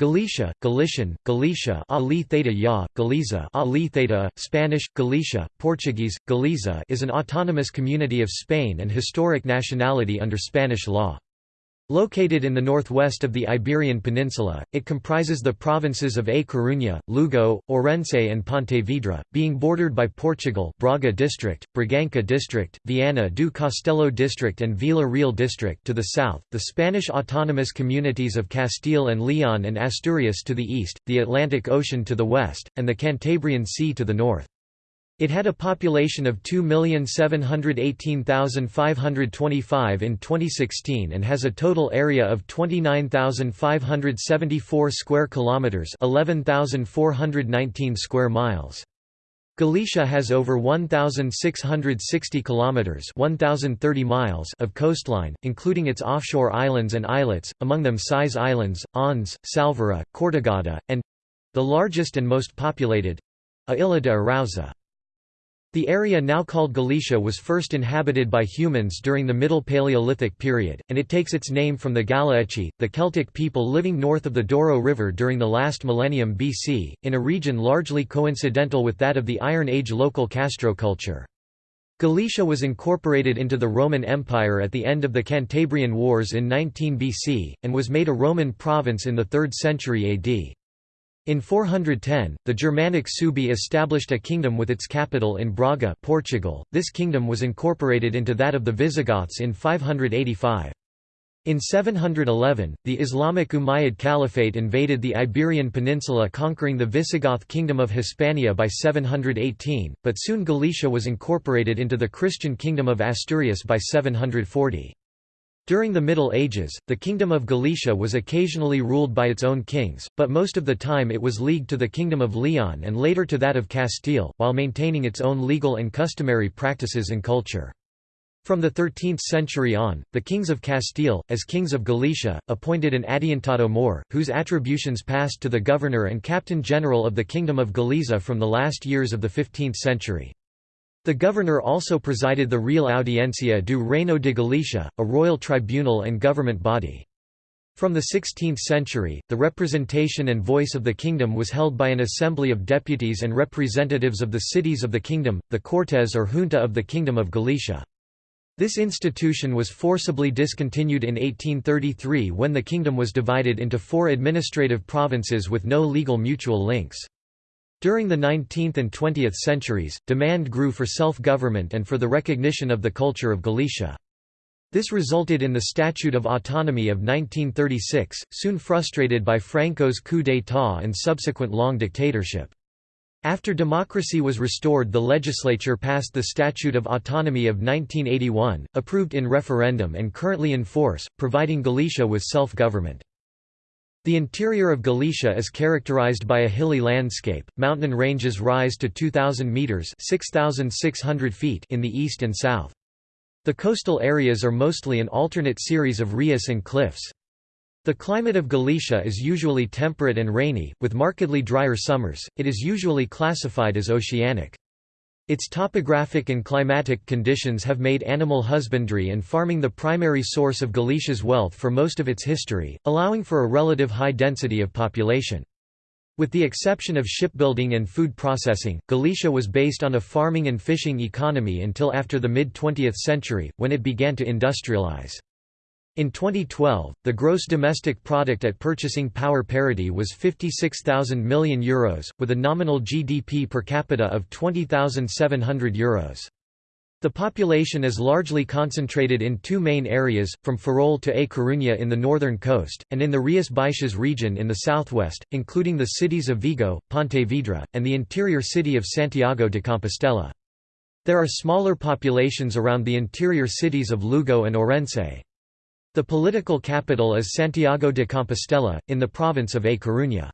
Galicia, Galician, Galicia Ali Theta Ya, Galiza Ali Theta, Spanish, Galicia, Portuguese, Galiza is an autonomous community of Spain and historic nationality under Spanish law. Located in the northwest of the Iberian Peninsula, it comprises the provinces of A Coruña, Lugo, Orense and Pontevedra, being bordered by Portugal Braga district, Braganca district, Viana do Castelo district and Vila Real district to the south, the Spanish autonomous communities of Castile and Leon and Asturias to the east, the Atlantic Ocean to the west, and the Cantabrian Sea to the north. It had a population of 2,718,525 in 2016 and has a total area of 29,574 square kilometers, 11,419 square miles. Galicia has over 1,660 kilometers (1,030 miles) of coastline, including its offshore islands and islets, among them Sais Islands, Ons, Sálvora, Cortegada, and the largest and most populated, Ilha de Arousa. The area now called Galicia was first inhabited by humans during the Middle Paleolithic period, and it takes its name from the Galaeci, the Celtic people living north of the Douro River during the last millennium BC, in a region largely coincidental with that of the Iron Age local Castro culture. Galicia was incorporated into the Roman Empire at the end of the Cantabrian Wars in 19 BC, and was made a Roman province in the 3rd century AD. In 410, the Germanic Suebi established a kingdom with its capital in Braga Portugal. This kingdom was incorporated into that of the Visigoths in 585. In 711, the Islamic Umayyad Caliphate invaded the Iberian Peninsula conquering the Visigoth kingdom of Hispania by 718, but soon Galicia was incorporated into the Christian kingdom of Asturias by 740. During the Middle Ages, the Kingdom of Galicia was occasionally ruled by its own kings, but most of the time it was leagued to the Kingdom of Leon and later to that of Castile, while maintaining its own legal and customary practices and culture. From the 13th century on, the kings of Castile, as kings of Galicia, appointed an adiantado Mor, whose attributions passed to the governor and captain general of the Kingdom of Galiza from the last years of the 15th century. The governor also presided the Real Audiencia do Reino de Galicia, a royal tribunal and government body. From the 16th century, the representation and voice of the kingdom was held by an assembly of deputies and representatives of the cities of the kingdom, the Cortes or Junta of the Kingdom of Galicia. This institution was forcibly discontinued in 1833 when the kingdom was divided into four administrative provinces with no legal mutual links. During the 19th and 20th centuries, demand grew for self-government and for the recognition of the culture of Galicia. This resulted in the Statute of Autonomy of 1936, soon frustrated by Franco's coup d'état and subsequent long dictatorship. After democracy was restored the legislature passed the Statute of Autonomy of 1981, approved in referendum and currently in force, providing Galicia with self-government. The interior of Galicia is characterized by a hilly landscape. Mountain ranges rise to 2000 meters (6600 feet) in the east and south. The coastal areas are mostly an alternate series of rias and cliffs. The climate of Galicia is usually temperate and rainy, with markedly drier summers. It is usually classified as oceanic. Its topographic and climatic conditions have made animal husbandry and farming the primary source of Galicia's wealth for most of its history, allowing for a relative high density of population. With the exception of shipbuilding and food processing, Galicia was based on a farming and fishing economy until after the mid-20th century, when it began to industrialize. In 2012, the gross domestic product at purchasing power parity was 56,000 million euros, with a nominal GDP per capita of 20,700 euros. The population is largely concentrated in two main areas, from Ferrol to A Coruña in the northern coast, and in the Rias Baixas region in the southwest, including the cities of Vigo, Pontevedra, and the interior city of Santiago de Compostela. There are smaller populations around the interior cities of Lugo and Orense. The political capital is Santiago de Compostela, in the province of A Coruña.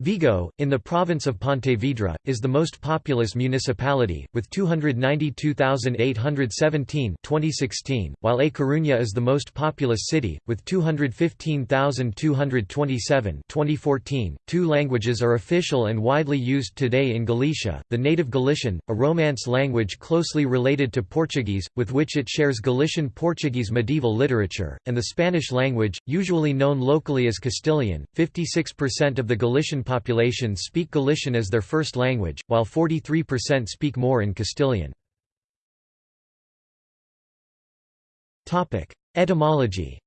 Vigo, in the province of Pontevedra, is the most populous municipality, with 292,817 2016, while A Coruña is the most populous city, with 215,227 2014. Two languages are official and widely used today in Galicia, the native Galician, a Romance language closely related to Portuguese, with which it shares Galician Portuguese medieval literature, and the Spanish language, usually known locally as Castilian. 56% of the Galician population speak Galician as their first language, while 43% speak more in Castilian. Etymology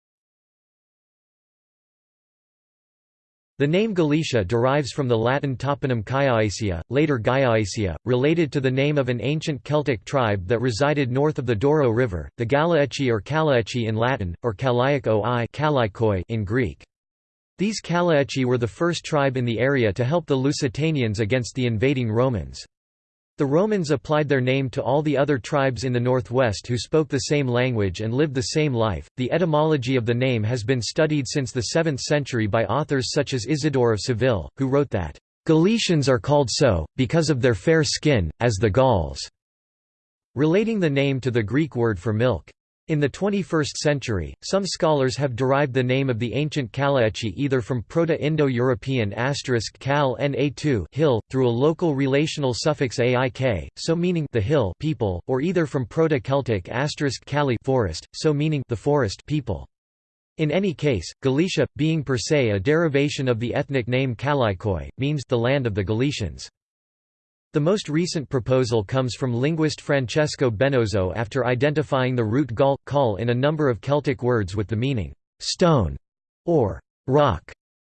The name Galicia derives from the Latin toponym Cayaisia, later Gaiaisia, related to the name of an ancient Celtic tribe that resided north of the Douro River, the Galaeci or Kalaeci in Latin, or Kalaic oi in Greek. These Kalaeci were the first tribe in the area to help the Lusitanians against the invading Romans. The Romans applied their name to all the other tribes in the northwest who spoke the same language and lived the same life. The etymology of the name has been studied since the 7th century by authors such as Isidore of Seville, who wrote that, Galicians are called so, because of their fair skin, as the Gauls, relating the name to the Greek word for milk. In the 21st century, some scholars have derived the name of the ancient Kalaeci either from Proto-Indo-European *kal na2 hill, through a local relational suffix aik, so meaning the hill people, or either from Proto-Celtic asterisk *kali forest, so meaning the forest people. In any case, Galicia, being per se a derivation of the ethnic name Kalaikoi, means the land of the Galicians. The most recent proposal comes from linguist Francesco Benozzo after identifying the root gal, kal in a number of Celtic words with the meaning «stone» or «rock»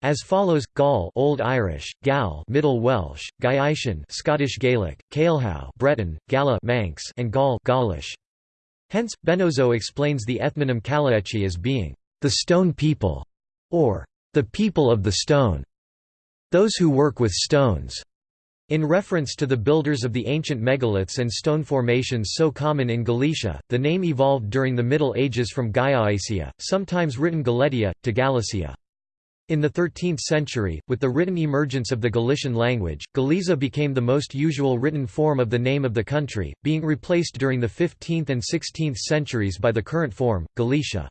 as follows: Gaul, Old Irish, Gal, Middle Welsh, Gaetian, Scottish Gaelic, Cailhau, Breton, Gala, Manx, and Gaul, Gaulish. Hence, Benozzo explains the ethnonym Kalaeci as being the stone people, or the people of the stone, those who work with stones. In reference to the builders of the ancient megaliths and stone formations so common in Galicia, the name evolved during the Middle Ages from Gaiaisia, sometimes written Galetia, to Galicia. In the 13th century, with the written emergence of the Galician language, Galiza became the most usual written form of the name of the country, being replaced during the 15th and 16th centuries by the current form, Galicia.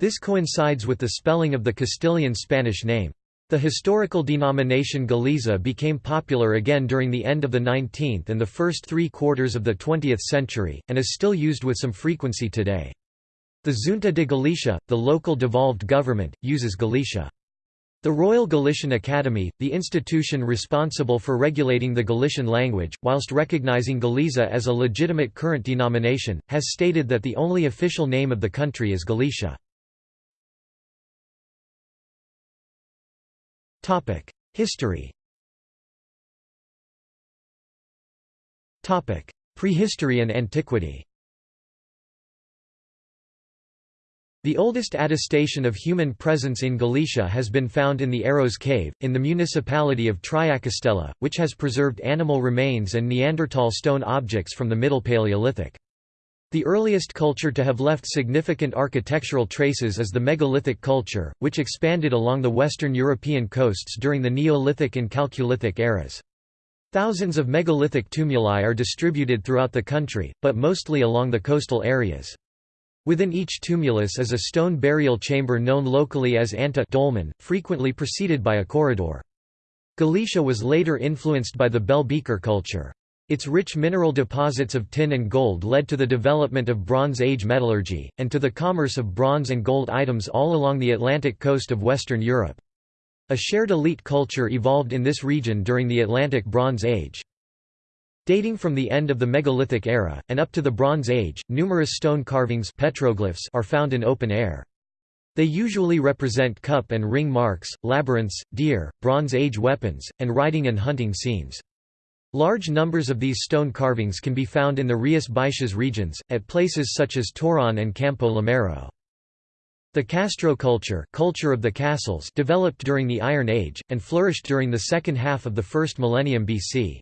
This coincides with the spelling of the Castilian Spanish name. The historical denomination Galiza became popular again during the end of the 19th and the first three quarters of the 20th century, and is still used with some frequency today. The Junta de Galicia, the local devolved government, uses Galicia. The Royal Galician Academy, the institution responsible for regulating the Galician language, whilst recognizing Galiza as a legitimate current denomination, has stated that the only official name of the country is Galicia. History. Prehistory and antiquity. The oldest attestation of human presence in Galicia has been found in the Eirós Cave, in the municipality of Triacastela, which has preserved animal remains and Neanderthal stone objects from the Middle Paleolithic. The earliest culture to have left significant architectural traces is the megalithic culture, which expanded along the western European coasts during the Neolithic and Chalcolithic eras. Thousands of megalithic tumuli are distributed throughout the country, but mostly along the coastal areas. Within each tumulus is a stone burial chamber known locally as anta dolmen, frequently preceded by a corridor. Galicia was later influenced by the bell beaker culture. Its rich mineral deposits of tin and gold led to the development of Bronze Age metallurgy, and to the commerce of bronze and gold items all along the Atlantic coast of Western Europe. A shared elite culture evolved in this region during the Atlantic Bronze Age. Dating from the end of the megalithic era, and up to the Bronze Age, numerous stone carvings petroglyphs are found in open air. They usually represent cup and ring marks, labyrinths, deer, Bronze Age weapons, and riding and hunting scenes. Large numbers of these stone carvings can be found in the Rias Baixas regions, at places such as Torón and Campo Lameiro. The Castro culture, culture of the castles developed during the Iron Age, and flourished during the second half of the first millennium BC.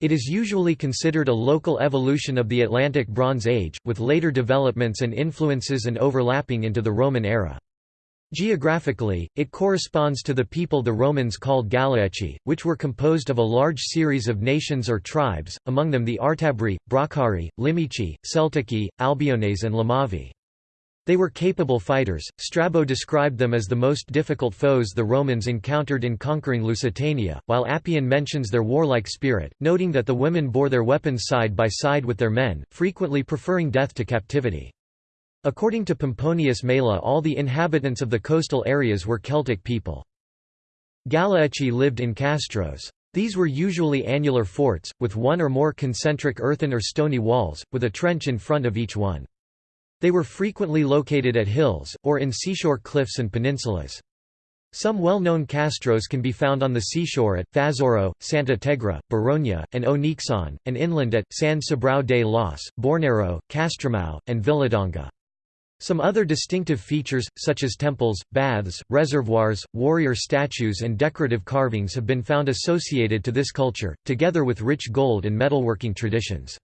It is usually considered a local evolution of the Atlantic Bronze Age, with later developments and influences and overlapping into the Roman era. Geographically, it corresponds to the people the Romans called Galaeci, which were composed of a large series of nations or tribes, among them the Artabri, Bracari, Limici, Celtici, Albiones and Lemavi. They were capable fighters. Strabo described them as the most difficult foes the Romans encountered in conquering Lusitania, while Appian mentions their warlike spirit, noting that the women bore their weapons side by side with their men, frequently preferring death to captivity. According to Pomponius Mela all the inhabitants of the coastal areas were Celtic people. Galaeci lived in castros. These were usually annular forts, with one or more concentric earthen or stony walls, with a trench in front of each one. They were frequently located at hills, or in seashore cliffs and peninsulas. Some well-known castros can be found on the seashore at, Fazouro, Santa Tegra, Baroña, and Onixon, and inland at, San Cibrao de los, Borneiro, Castromao, and Viladonga. Some other distinctive features, such as temples, baths, reservoirs, warrior statues and decorative carvings have been found associated to this culture, together with rich gold and metalworking traditions.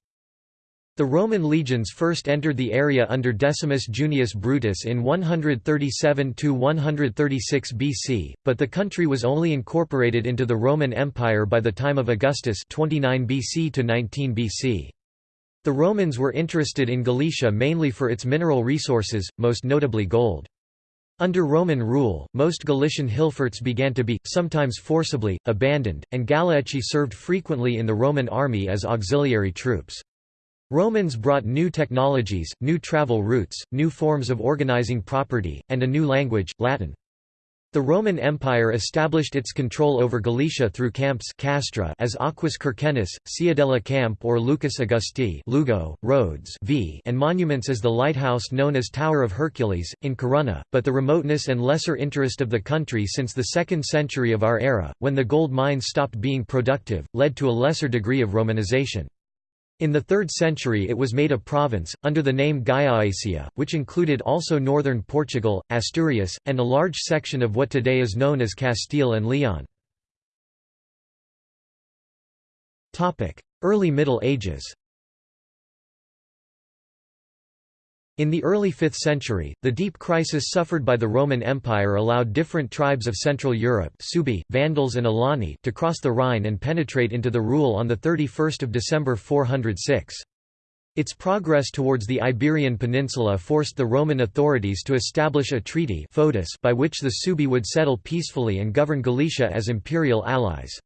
The Roman legions first entered the area under Decimus Junius Brutus in 137–136 BC, but the country was only incorporated into the Roman Empire by the time of Augustus 29 BC to 19 BC. The Romans were interested in Galicia mainly for its mineral resources, most notably gold. Under Roman rule, most Galician hillforts began to be, sometimes forcibly, abandoned, and Galaeci served frequently in the Roman army as auxiliary troops. Romans brought new technologies, new travel routes, new forms of organizing property, and a new language, Latin. The Roman Empire established its control over Galicia through camps castra as Aquis Querquennis, Ciudadela Camp or Lucus Augusti Lugo, Rhodes v and monuments as the lighthouse known as Tower of Hercules, in Corunna, but the remoteness and lesser interest of the country since the 2nd century of our era, when the gold mines stopped being productive, led to a lesser degree of Romanization. In the 3rd century it was made a province, under the name Gallaecia, which included also northern Portugal, Asturias, and a large section of what today is known as Castile and Leon. Early Middle Ages In the early 5th century, the deep crisis suffered by the Roman Empire allowed different tribes of Central Europe Suebi, Vandals and Alani to cross the Rhine and penetrate into the rule on 31 December 406. Its progress towards the Iberian Peninsula forced the Roman authorities to establish a treaty by which the Suebi would settle peacefully and govern Galicia as imperial allies.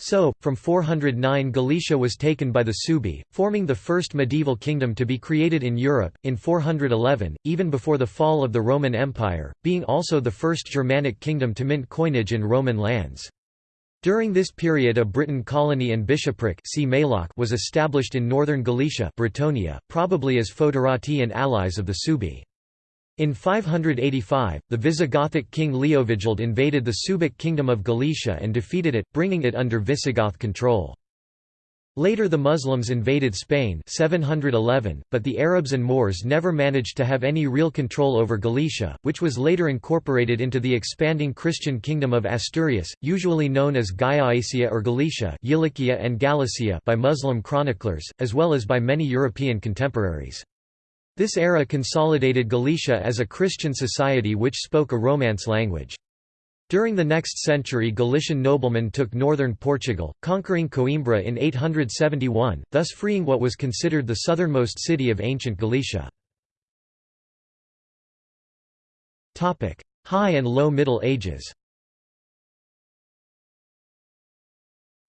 So, from 409 Galicia was taken by the Suebi, forming the first medieval kingdom to be created in Europe, in 411, even before the fall of the Roman Empire, being also the first Germanic kingdom to mint coinage in Roman lands. During this period a Briton colony and bishopric was established in northern Galicia Britonia, probably as foederati and allies of the Suebi. In 585, the Visigothic king Leovigild invaded the Suebic kingdom of Galicia and defeated it, bringing it under Visigoth control. Later the Muslims invaded Spain 711, but the Arabs and Moors never managed to have any real control over Galicia, which was later incorporated into the expanding Christian kingdom of Asturias, usually known as Gallaecia or Galicia and Galicia by Muslim chroniclers, as well as by many European contemporaries. This era consolidated Galicia as a Christian society which spoke a Romance language. During the next century Galician noblemen took northern Portugal, conquering Coimbra in 871, thus freeing what was considered the southernmost city of ancient Galicia. High and Low Middle Ages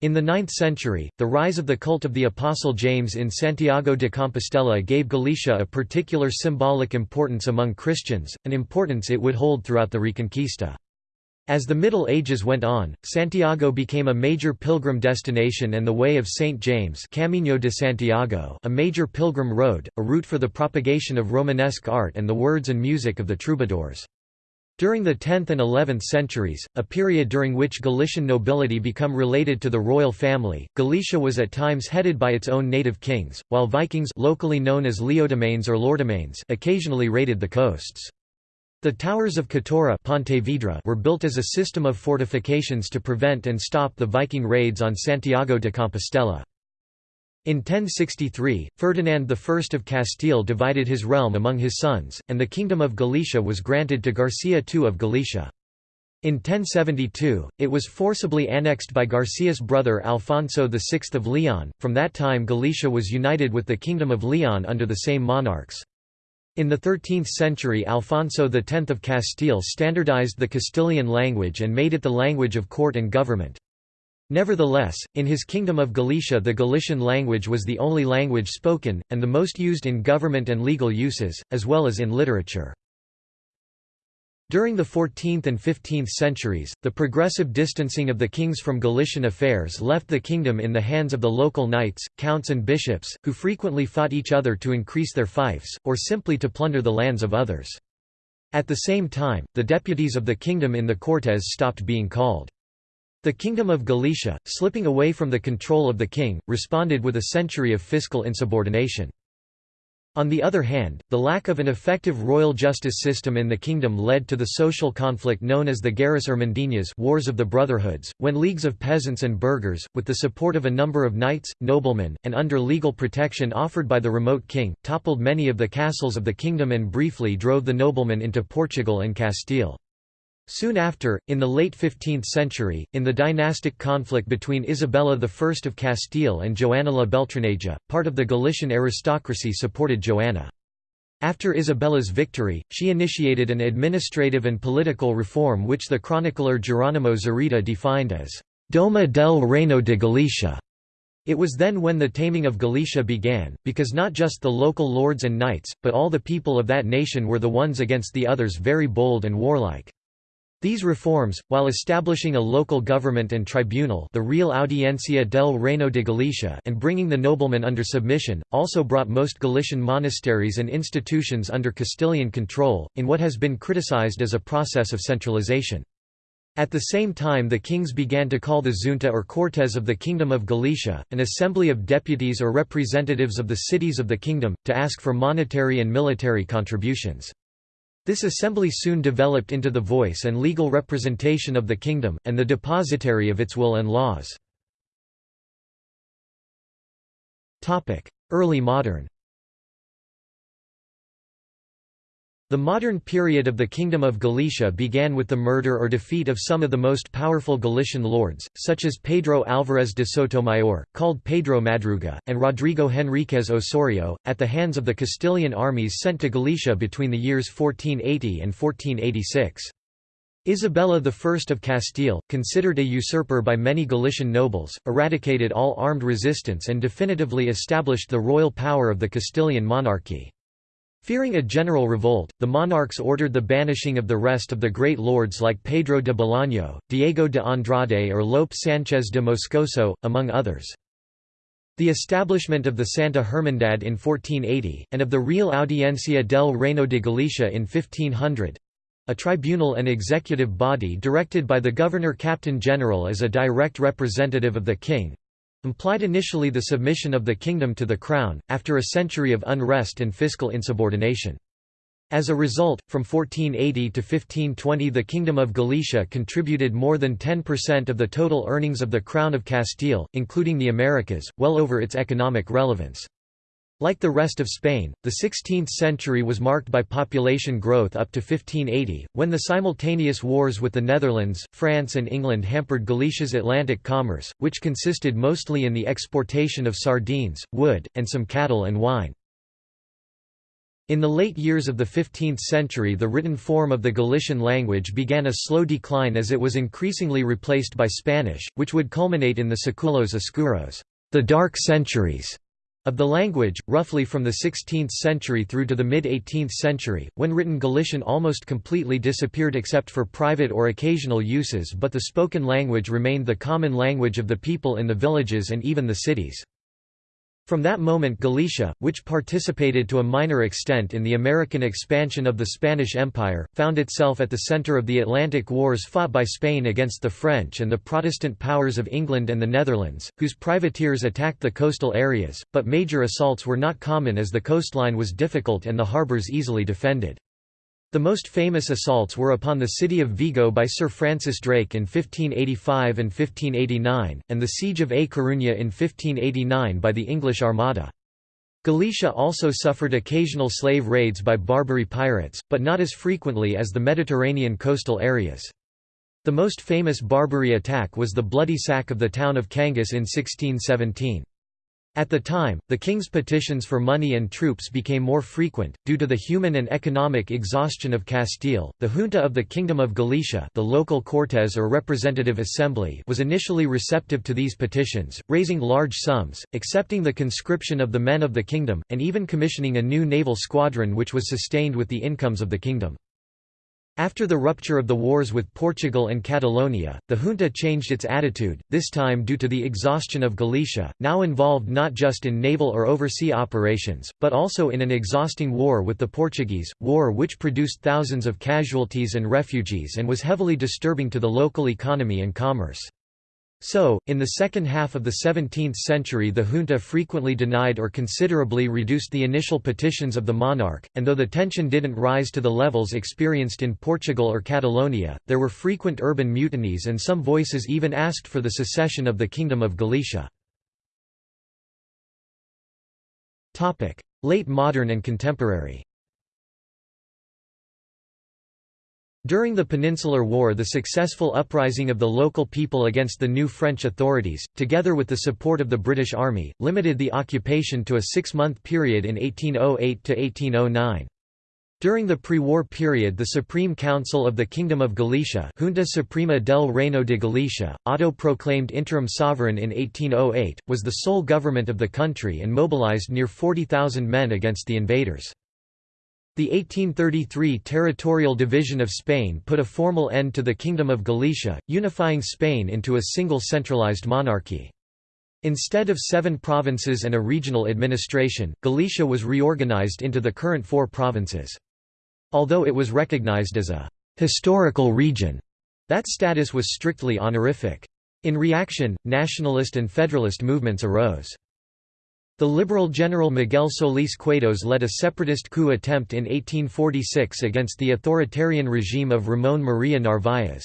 In the 9th century, the rise of the cult of the Apostle James in Santiago de Compostela gave Galicia a particular symbolic importance among Christians, an importance it would hold throughout the Reconquista. As the Middle Ages went on, Santiago became a major pilgrim destination and the Way of St. James Camino de Santiago a major pilgrim road, a route for the propagation of Romanesque art and the words and music of the troubadours. During the 10th and 11th centuries, a period during which Galician nobility become related to the royal family, Galicia was at times headed by its own native kings, while Vikings locally known as Leodomanes or Lordomanes occasionally raided the coasts. The towers of Catoira were built as a system of fortifications to prevent and stop the Viking raids on Santiago de Compostela. In 1063, Ferdinand I of Castile divided his realm among his sons, and the Kingdom of Galicia was granted to Garcia II of Galicia. In 1072, it was forcibly annexed by Garcia's brother Alfonso VI of Leon. From that time, Galicia was united with the Kingdom of Leon under the same monarchs. In the 13th century Alfonso X of Castile standardized the Castilian language and made it the language of court and government. Nevertheless, in his Kingdom of Galicia the Galician language was the only language spoken, and the most used in government and legal uses, as well as in literature. During the 14th and 15th centuries, the progressive distancing of the kings from Galician affairs left the kingdom in the hands of the local knights, counts and bishops, who frequently fought each other to increase their fiefs, or simply to plunder the lands of others. At the same time, the deputies of the kingdom in the Cortes stopped being called. The Kingdom of Galicia, slipping away from the control of the king, responded with a century of fiscal insubordination. On the other hand, the lack of an effective royal justice system in the kingdom led to the social conflict known as the Guerras Irmandinas Wars of the Brotherhoods, when leagues of peasants and burghers, with the support of a number of knights, noblemen, and under legal protection offered by the remote king, toppled many of the castles of the kingdom and briefly drove the noblemen into Portugal and Castile. Soon after, in the late 15th century, in the dynastic conflict between Isabella I of Castile and Joanna la Beltraneja, part of the Galician aristocracy supported Joanna. After Isabella's victory, she initiated an administrative and political reform which the chronicler Geronimo Zurita defined as «Doma del Reino de Galicia». It was then when the taming of Galicia began, because not just the local lords and knights, but all the people of that nation were the ones against the others very bold and warlike. These reforms, while establishing a local government and tribunal the Real Audiencia del Reino de Galicia and bringing the noblemen under submission, also brought most Galician monasteries and institutions under Castilian control, in what has been criticized as a process of centralization. At the same time the kings began to call the Junta or Cortes of the Kingdom of Galicia, an assembly of deputies or representatives of the cities of the kingdom, to ask for monetary and military contributions. This assembly soon developed into the voice and legal representation of the kingdom, and the depositary of its will and laws. Early modern The modern period of the Kingdom of Galicia began with the murder or defeat of some of the most powerful Galician lords, such as Pedro Álvarez de Sotomayor, called Pedro Madruga, and Rodrigo Henríquez Osorio, at the hands of the Castilian armies sent to Galicia between the years 1480 and 1486. Isabella I of Castile, considered a usurper by many Galician nobles, eradicated all armed resistance and definitively established the royal power of the Castilian monarchy. Fearing a general revolt, the monarchs ordered the banishing of the rest of the great lords like Pedro de Bolaño, Diego de Andrade or Lope Sánchez de Moscoso, among others. The establishment of the Santa Hermandad in 1480, and of the Real Audiencia del Reino de Galicia in 1500—a tribunal and executive body directed by the Governor-Captain General as a direct representative of the king, implied initially the submission of the kingdom to the crown, after a century of unrest and fiscal insubordination. As a result, from 1480 to 1520 the Kingdom of Galicia contributed more than 10% of the total earnings of the Crown of Castile, including the Americas, well over its economic relevance. Like the rest of Spain, the 16th century was marked by population growth up to 1580, when the simultaneous wars with the Netherlands, France and England hampered Galicia's Atlantic commerce, which consisted mostly in the exportation of sardines, wood, and some cattle and wine. In the late years of the 15th century the written form of the Galician language began a slow decline as it was increasingly replaced by Spanish, which would culminate in the Seculos Oscuros the dark centuries", of the language, roughly from the 16th century through to the mid-18th century, when written Galician almost completely disappeared except for private or occasional uses but the spoken language remained the common language of the people in the villages and even the cities. From that moment Galicia, which participated to a minor extent in the American expansion of the Spanish Empire, found itself at the center of the Atlantic wars fought by Spain against the French and the Protestant powers of England and the Netherlands, whose privateers attacked the coastal areas, but major assaults were not common as the coastline was difficult and the harbours easily defended. The most famous assaults were upon the city of Vigo by Sir Francis Drake in 1585 and 1589, and the siege of A Coruña in 1589 by the English Armada. Galicia also suffered occasional slave raids by Barbary pirates, but not as frequently as the Mediterranean coastal areas. The most famous Barbary attack was the bloody sack of the town of Cangas in 1617. At the time, the king's petitions for money and troops became more frequent, due to the human and economic exhaustion of Castile. The junta of the Kingdom of Galicia the local Cortes or representative assembly was initially receptive to these petitions, raising large sums, accepting the conscription of the men of the kingdom, and even commissioning a new naval squadron which was sustained with the incomes of the kingdom. After the rupture of the wars with Portugal and Catalonia, the junta changed its attitude, this time due to the exhaustion of Galicia, now involved not just in naval or oversea operations, but also in an exhausting war with the Portuguese, war which produced thousands of casualties and refugees and was heavily disturbing to the local economy and commerce. So, in the second half of the 17th century the junta frequently denied or considerably reduced the initial petitions of the monarch, and though the tension didn't rise to the levels experienced in Portugal or Catalonia, there were frequent urban mutinies and some voices even asked for the secession of the Kingdom of Galicia. Late modern and contemporary During the Peninsular War the successful uprising of the local people against the new French authorities, together with the support of the British Army, limited the occupation to a six-month period in 1808–1809. During the pre-war period the Supreme Council of the Kingdom of Galicia Junta Suprema del Reino de Galicia, auto-proclaimed interim sovereign in 1808, was the sole government of the country and mobilized near 40,000 men against the invaders. The 1833 territorial division of Spain put a formal end to the Kingdom of Galicia, unifying Spain into a single centralized monarchy. Instead of seven provinces and a regional administration, Galicia was reorganized into the current four provinces. Although it was recognized as a «historical region», that status was strictly honorific. In reaction, nationalist and federalist movements arose. The liberal General Miguel Solís Cuetos led a separatist coup attempt in 1846 against the authoritarian regime of Ramón María Narváez.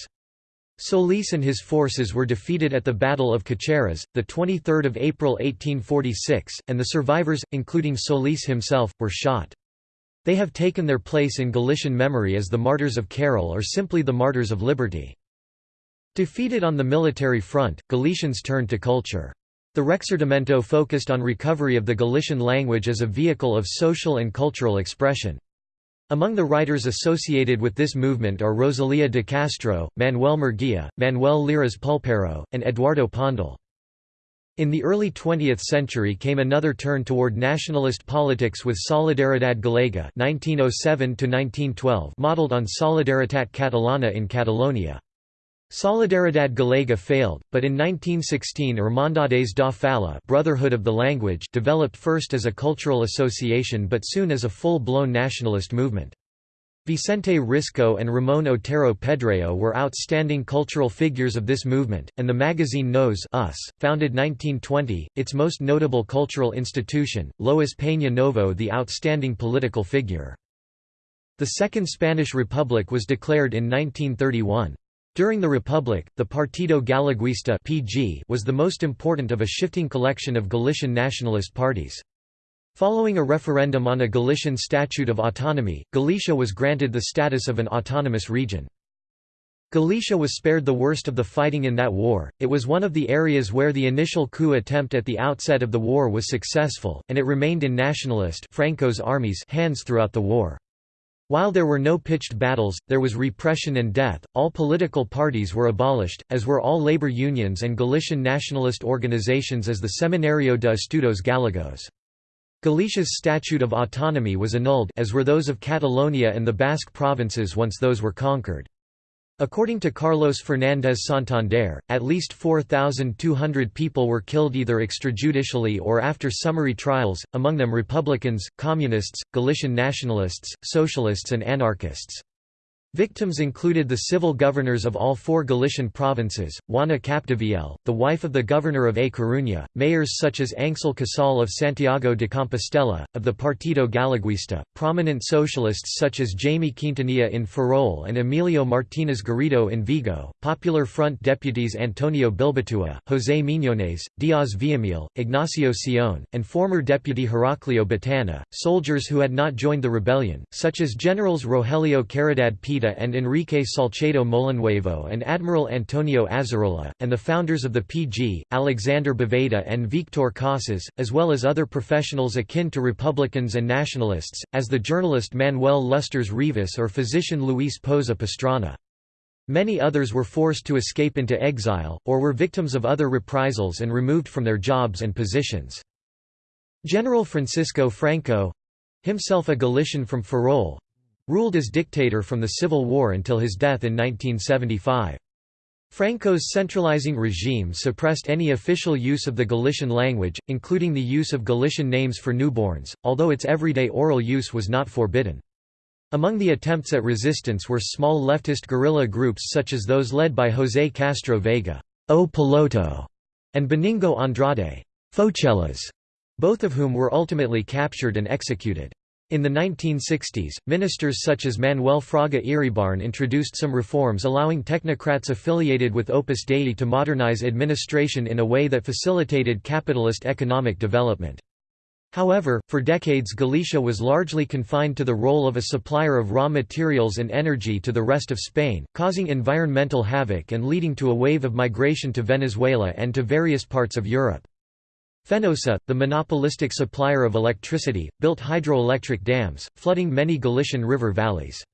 Solís and his forces were defeated at the Battle of Cacheiras, 23 April 1846, and the survivors, including Solís himself, were shot. They have taken their place in Galician memory as the Martyrs of Carral or simply the Martyrs of Liberty. Defeated on the military front, Galicians turned to culture. The Rexurdimento focused on recovery of the Galician language as a vehicle of social and cultural expression. Among the writers associated with this movement are Rosalía de Castro, Manuel Murguía, Manuel Leiras Pulpeiro, and Eduardo Pondal. In the early 20th century came another turn toward nationalist politics with Solidaridad Galega 1907 modeled on Solidaritat Catalana in Catalonia. Solidaridad Galega failed, but in 1916 Irmandades da Fala Brotherhood of the Language developed first as a cultural association but soon as a full-blown nationalist movement. Vicente Risco and Ramón Otero Pedrayo were outstanding cultural figures of this movement, and the magazine Nos Us, founded 1920, its most notable cultural institution, Lois Peña Novo the outstanding political figure. The Second Spanish Republic was declared in 1931. During the Republic, the Partido Galeguista (PG) was the most important of a shifting collection of Galician nationalist parties. Following a referendum on a Galician Statute of Autonomy, Galicia was granted the status of an autonomous region. Galicia was spared the worst of the fighting in that war, it was one of the areas where the initial coup attempt at the outset of the war was successful, and it remained in nationalist Franco's armies hands throughout the war. While there were no pitched battles, there was repression and death. All political parties were abolished, as were all labor unions and Galician nationalist organizations as the Seminario de Estudos Galegos. Galicia's Statute of Autonomy was annulled as were those of Catalonia and the Basque provinces once those were conquered. According to Carlos Fernández Santander, at least 4,200 people were killed either extrajudicially or after summary trials, among them Republicans, Communists, Galician nationalists, socialists and anarchists. Victims included the civil governors of all four Galician provinces, Juana Capdevielle, the wife of the governor of A Coruña, mayors such as Ángel Casal of Santiago de Compostela, of the Partido Galeguista, prominent socialists such as Jaime Quintanilla in Ferrol and Emilio Martínez Garrido in Vigo, Popular Front deputies Antonio Bilbatua, José Miñones, Díaz Villamil, Ignacio Sion, and former deputy Heraclio Botana, soldiers who had not joined the rebellion, such as generals Rogelio Caridad Pita and Enrique Salcedo Molinuevo and Admiral Antonio Azarola, and the founders of the PG, Alexander Bóveda and Victor Casas, as well as other professionals akin to Republicans and nationalists, as the journalist Manuel Lustres Rivas or physician Luis Poza Pastrana. Many others were forced to escape into exile, or were victims of other reprisals and removed from their jobs and positions. General Francisco Franco—himself a Galician from Ferrol, Ruled as dictator from the Civil War until his death in 1975. Franco's centralizing regime suppressed any official use of the Galician language, including the use of Galician names for newborns, although its everyday oral use was not forbidden. Among the attempts at resistance were small leftist guerrilla groups such as those led by José Castro Vega o Piloto, and Benigno Andrade Foucellas, both of whom were ultimately captured and executed. In the 1960s, ministers such as Manuel Fraga Iribarne introduced some reforms allowing technocrats affiliated with Opus Dei to modernize administration in a way that facilitated capitalist economic development. However, for decades Galicia was largely confined to the role of a supplier of raw materials and energy to the rest of Spain, causing environmental havoc and leading to a wave of migration to Venezuela and to various parts of Europe. Fenosa, the monopolistic supplier of electricity, built hydroelectric dams, flooding many Galician river valleys.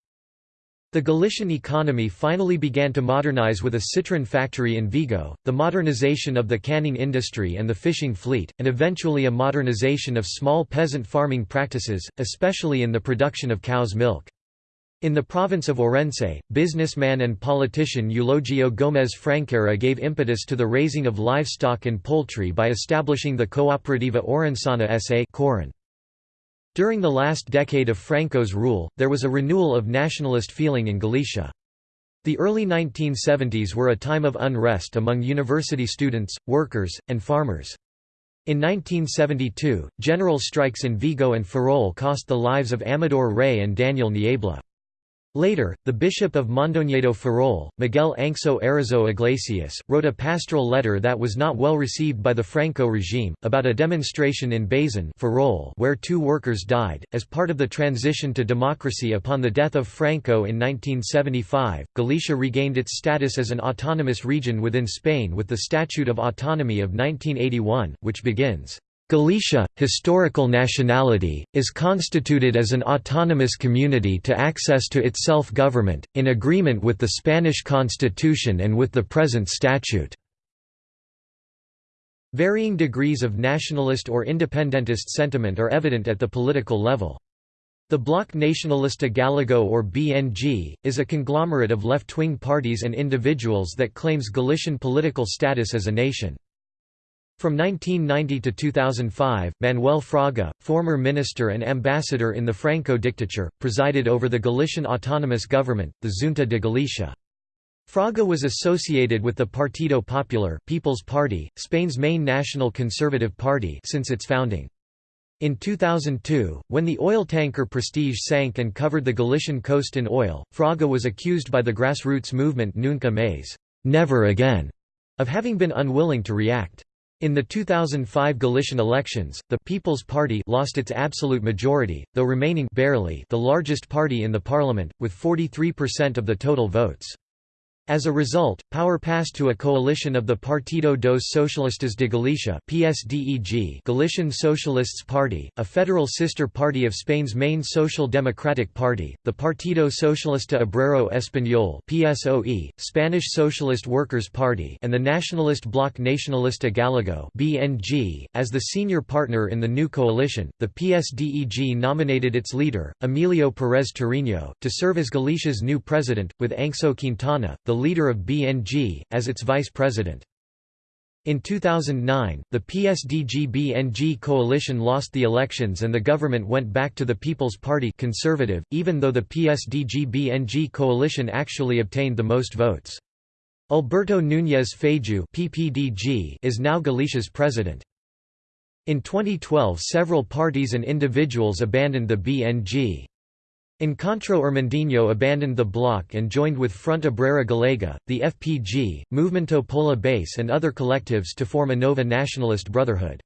The Galician economy finally began to modernize with a Citroën factory in Vigo, the modernization of the canning industry and the fishing fleet, and eventually a modernization of small peasant farming practices, especially in the production of cow's milk. In the province of Orense, businessman and politician Eulogio Gómez Franqueira gave impetus to the raising of livestock and poultry by establishing the Cooperativa Orensana S.A. During the last decade of Franco's rule, there was a renewal of nationalist feeling in Galicia. The early 1970s were a time of unrest among university students, workers, and farmers. In 1972, general strikes in Vigo and Ferrol cost the lives of Amador Rey and Daniel Niebla. Later, the Bishop of Mondoñedo Ferrol, Miguel Anxo Araújo Iglesias, wrote a pastoral letter that was not well received by the Franco regime, about a demonstration in Bazan Ferrol where two workers died. As part of the transition to democracy upon the death of Franco in 1975, Galicia regained its status as an autonomous region within Spain with the Statute of Autonomy of 1981, which begins, Galicia, historical nationality, is constituted as an autonomous community to access to its self-government, in agreement with the Spanish constitution and with the present statute. Varying degrees of nationalist or independentist sentiment are evident at the political level. The Bloc Nacionalista Gallego or BNG, is a conglomerate of left-wing parties and individuals that claims Galician political status as a nation. From 1990 to 2005, Manuel Fraga, former minister and ambassador in the Franco dictature, presided over the Galician autonomous government, the Junta de Galicia. Fraga was associated with the Partido Popular People's Party, Spain's main national conservative party since its founding. In 2002, when the oil tanker Prestige sank and covered the Galician coast in oil, Fraga was accused by the grassroots movement Nunca Más never again", of having been unwilling to react. In the 2005 Galician elections, the People's Party lost its absolute majority, though remaining barely the largest party in the parliament, with 43% of the total votes. As a result, power passed to a coalition of the Partido dos Socialistas de Galicia PSDEG Galician Socialists Party, a federal sister party of Spain's main social democratic party, the Partido Socialista Obrero Español PSOE, Spanish Socialist Workers' Party and the nationalist Bloc Nacionalista Gallego BNG. .As the senior partner in the new coalition, the PSDEG nominated its leader, Emilio Pérez Touriño, to serve as Galicia's new president, with Anxo Quintana, the leader of BNG, as its vice president. In 2009, the PSDG-BNG coalition lost the elections and the government went back to the People's Party conservative, even though the PSDG-BNG coalition actually obtained the most votes. Alberto Núñez Feijó (PPDG) is now Galicia's president. In 2012 several parties and individuals abandoned the BNG. Encontro Irmandiño abandoned the bloc and joined with Front Obrera Galega, the FPG, Movimento Pola Base and other collectives to form Anova Nationalist Brotherhood.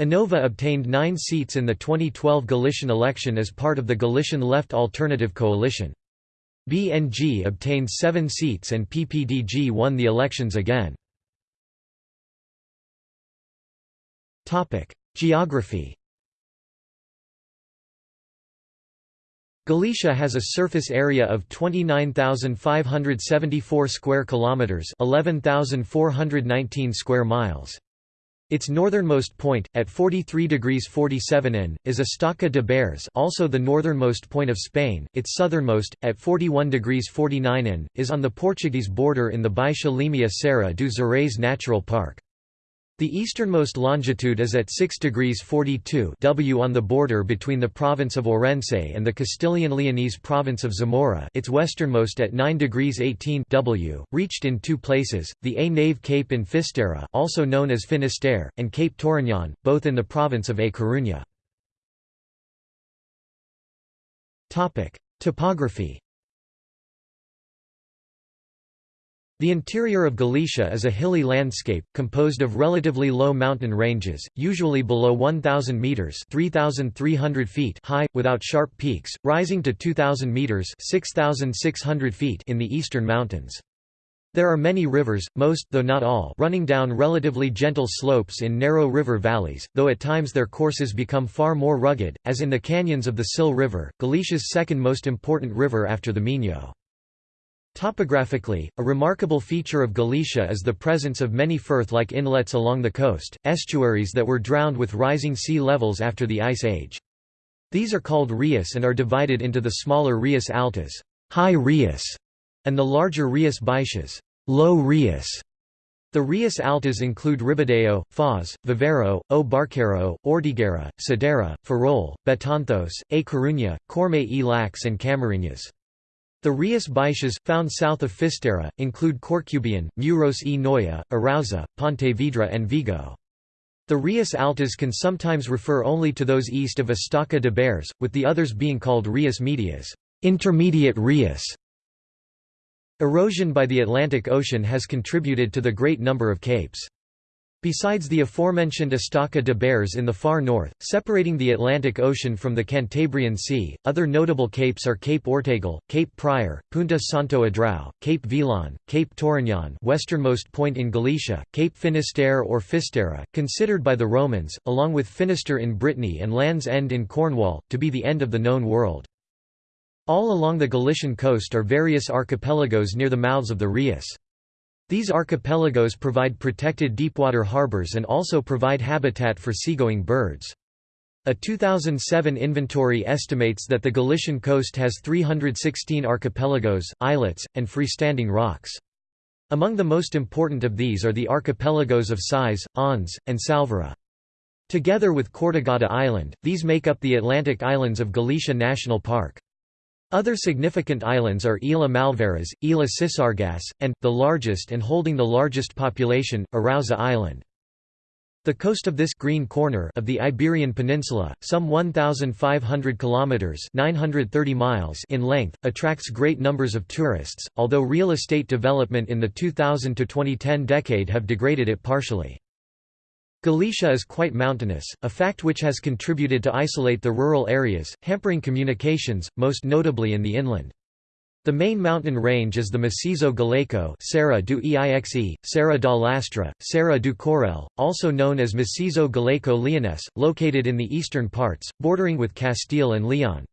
Anova obtained nine seats in the 2012 Galician election as part of the Galician Left Alternative Coalition. BNG obtained seven seats and PPDG won the elections again. Geography Galicia has a surface area of 29,574 square kilometers, 11,419 square miles. Its northernmost point, at 43 degrees 47 in, is Estaca de Bares also the northernmost point of Spain, its southernmost, at 41 degrees 49 in, is on the Portuguese border in the Baixa Limia Serra do Xarés Natural Park. The easternmost longitude is at 6 degrees 42 W on the border between the province of Orense and the Castilian-Leonese province of Zamora its westernmost at 9 degrees 18 W, reached in two places, the A Nave Cape in Fisterra also known as Finisterre, and Cape Touriñán, both in the province of A Coruña. Topography The interior of Galicia is a hilly landscape, composed of relatively low mountain ranges, usually below 1,000 metres 3,300 feet high, without sharp peaks, rising to 2,000 metres 6,600 feet in the eastern mountains. There are many rivers, most though not all, running down relatively gentle slopes in narrow river valleys, though at times their courses become far more rugged, as in the canyons of the Sil River, Galicia's second most important river after the Minho. Topographically, a remarkable feature of Galicia is the presence of many firth-like inlets along the coast, estuaries that were drowned with rising sea levels after the Ice Age. These are called rias and are divided into the smaller rias altas high rias", and the larger rias baixas low rias". The rias altas include Ribadeo, Foz, Vivero, O Barqueiro, Ortigueira, Cedeira, Ferrol, Betanzos, A Coruña, Corme e Lax and Camarinhas. The Rias Baixas, found south of Fisterra, include Corcubion, Muros e Noia, Arousa, Pontevedra and Vigo. The Rias Altas can sometimes refer only to those east of Estaca de Bares, with the others being called Rias Medias intermediate Rias". Erosion by the Atlantic Ocean has contributed to the great number of capes. Besides the aforementioned Estaca de Bares in the far north, separating the Atlantic Ocean from the Cantabrian Sea, other notable capes are Cape Ortegal, Cape Prior, Punta Santo Adrao, Cape Vilán, Cape Touriñán westernmost point in Galicia, Cape Finisterre or Fisterra, considered by the Romans, along with Finisterre in Brittany and Land's End in Cornwall, to be the end of the known world. All along the Galician coast are various archipelagos near the mouths of the Rias. These archipelagos provide protected deepwater harbors and also provide habitat for seagoing birds. A 2007 inventory estimates that the Galician coast has 316 archipelagos, islets, and freestanding rocks. Among the most important of these are the archipelagos of Cíes, Ons, and Sálvora. Together with Cortegada Island, these make up the Atlantic Islands of Galicia National Park. Other significant islands are Ilha Malveiras, Ilha Sisargas, and, the largest and holding the largest population, Arousa Island. The coast of this green corner of the Iberian Peninsula, some 1,500 kilometers (930 miles) in length, attracts great numbers of tourists. Although real estate development in the 2000 to 2010 decade have degraded it partially. Galicia is quite mountainous, a fact which has contributed to isolate the rural areas, hampering communications, most notably in the inland. The main mountain range is the Macizo Galaico Serra do Eixe, Serra da Lastra, Serra do Courel, also known as Macizo Galaico Leonese, located in the eastern parts, bordering with Castile and Leon.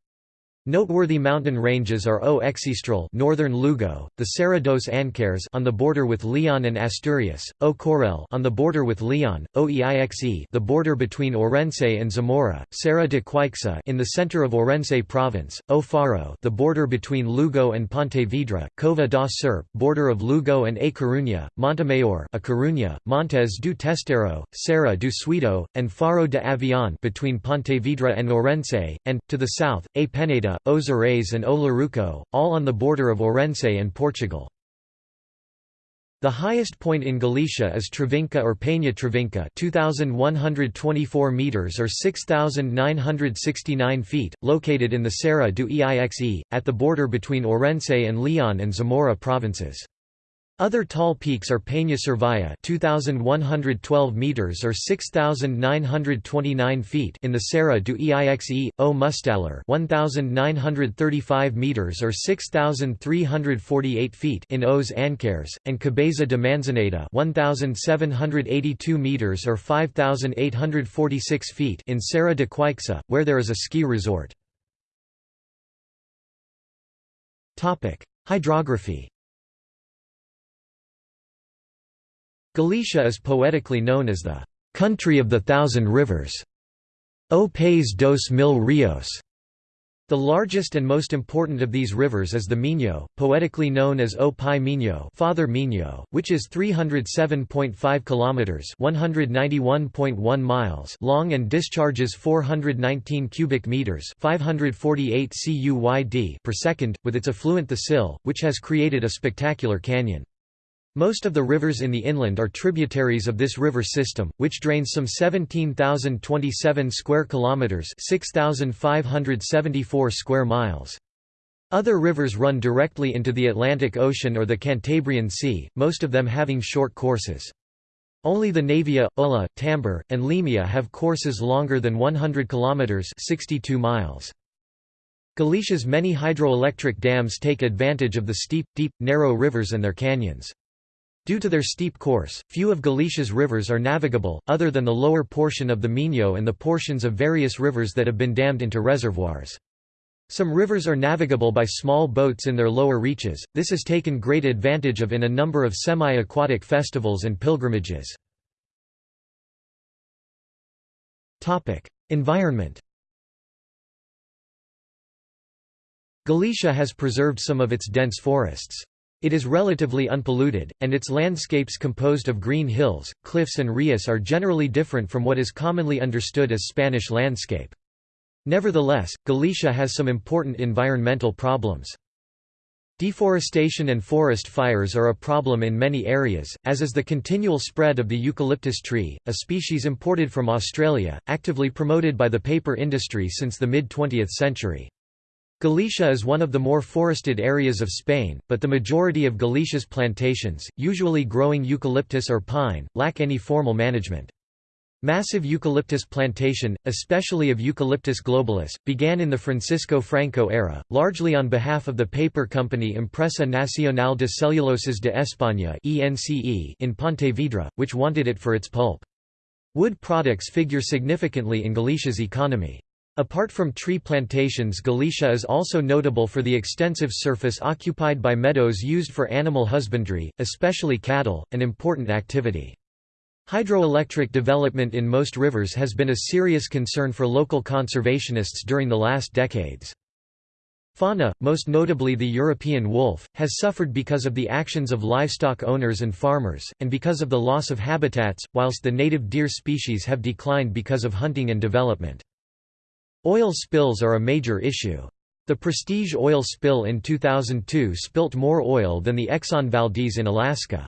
Noteworthy mountain ranges are O Xistral northern Lugo, the Serra dos Ancares on the border with Leon and Asturias, O Courel on the border with Leon, O Eixe the border between Orense and Zamora, Serra de Queixa in the center of Orense province, O Faro the border between Lugo and Pontevedra, Cova da Serpe border of Lugo and A Coruña, Montemayor A Coruña, Montes do Testeiro, Serra do Suído, and Faro de Avión between Pontevedra and Orense, and, to the south, A Peneda Ozores and O Larouco, all on the border of Orense and Portugal. The highest point in Galicia is Trevinca or Peña Trevinca 2,124 metres or 6,969 feet, located in the Serra do Eixe, at the border between Orense and Leon and Zamora provinces. Other tall peaks are Peña Cervaya 2112 meters or 6929 feet in the Serra do Eixe, O Mustallar 1935 meters or 6348 feet in Os Ancares and Cabeza de Manzaneda 1782 meters or 5846 feet in Serra de Queixa, where there is a ski resort. Topic: Hydrography Galicia is poetically known as the country of the thousand rivers. O País dos Mil Rios. The largest and most important of these rivers is the Minho, poetically known as O Pai Minho, Father Minho, which is 307.5 kilometers, 191.1 miles long and discharges 419 cubic meters, 548 cuyd per second, with its affluent the Sil, which has created a spectacular canyon. Most of the rivers in the inland are tributaries of this river system, which drains some 17,027 square kilometers, 6,574 square miles. Other rivers run directly into the Atlantic Ocean or the Cantabrian Sea, most of them having short courses. Only the Navia, Ulla, Tambre, and Limia have courses longer than 100 kilometers, 62 miles. Galicia's many hydroelectric dams take advantage of the steep, deep, narrow rivers and their canyons. Due to their steep course, few of Galicia's rivers are navigable, other than the lower portion of the Minho and the portions of various rivers that have been dammed into reservoirs. Some rivers are navigable by small boats in their lower reaches, this is taken great advantage of in a number of semi-aquatic festivals and pilgrimages. Environment Galicia has preserved some of its dense forests. It is relatively unpolluted, and its landscapes composed of green hills, cliffs and rias are generally different from what is commonly understood as Spanish landscape. Nevertheless, Galicia has some important environmental problems. Deforestation and forest fires are a problem in many areas, as is the continual spread of the eucalyptus tree, a species imported from Australia, actively promoted by the paper industry since the mid-20th century. Galicia is one of the more forested areas of Spain, but the majority of Galicia's plantations, usually growing eucalyptus or pine, lack any formal management. Massive eucalyptus plantation, especially of Eucalyptus globulus, began in the Francisco Franco era, largely on behalf of the paper company Empresa Nacional de Celulosas de España in Pontevedra, which wanted it for its pulp. Wood products figure significantly in Galicia's economy. Apart from tree plantations Galicia is also notable for the extensive surface occupied by meadows used for animal husbandry, especially cattle, an important activity. Hydroelectric development in most rivers has been a serious concern for local conservationists during the last decades. Fauna, most notably the European wolf, has suffered because of the actions of livestock owners and farmers, and because of the loss of habitats, whilst the native deer species have declined because of hunting and development. Oil spills are a major issue. The Prestige oil spill in 2002 spilt more oil than the Exxon Valdez in Alaska.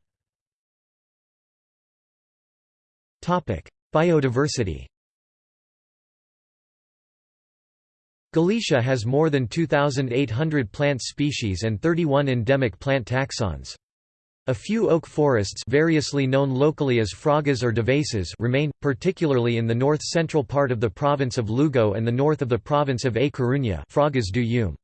Biodiversity Galicia has more than 2,800 plant species and 31 endemic plant taxons. A few oak forests variously known locally as fragas or devesas remain, particularly in the north-central part of the province of Lugo and the north of the province of A Coruña fragas do Eume.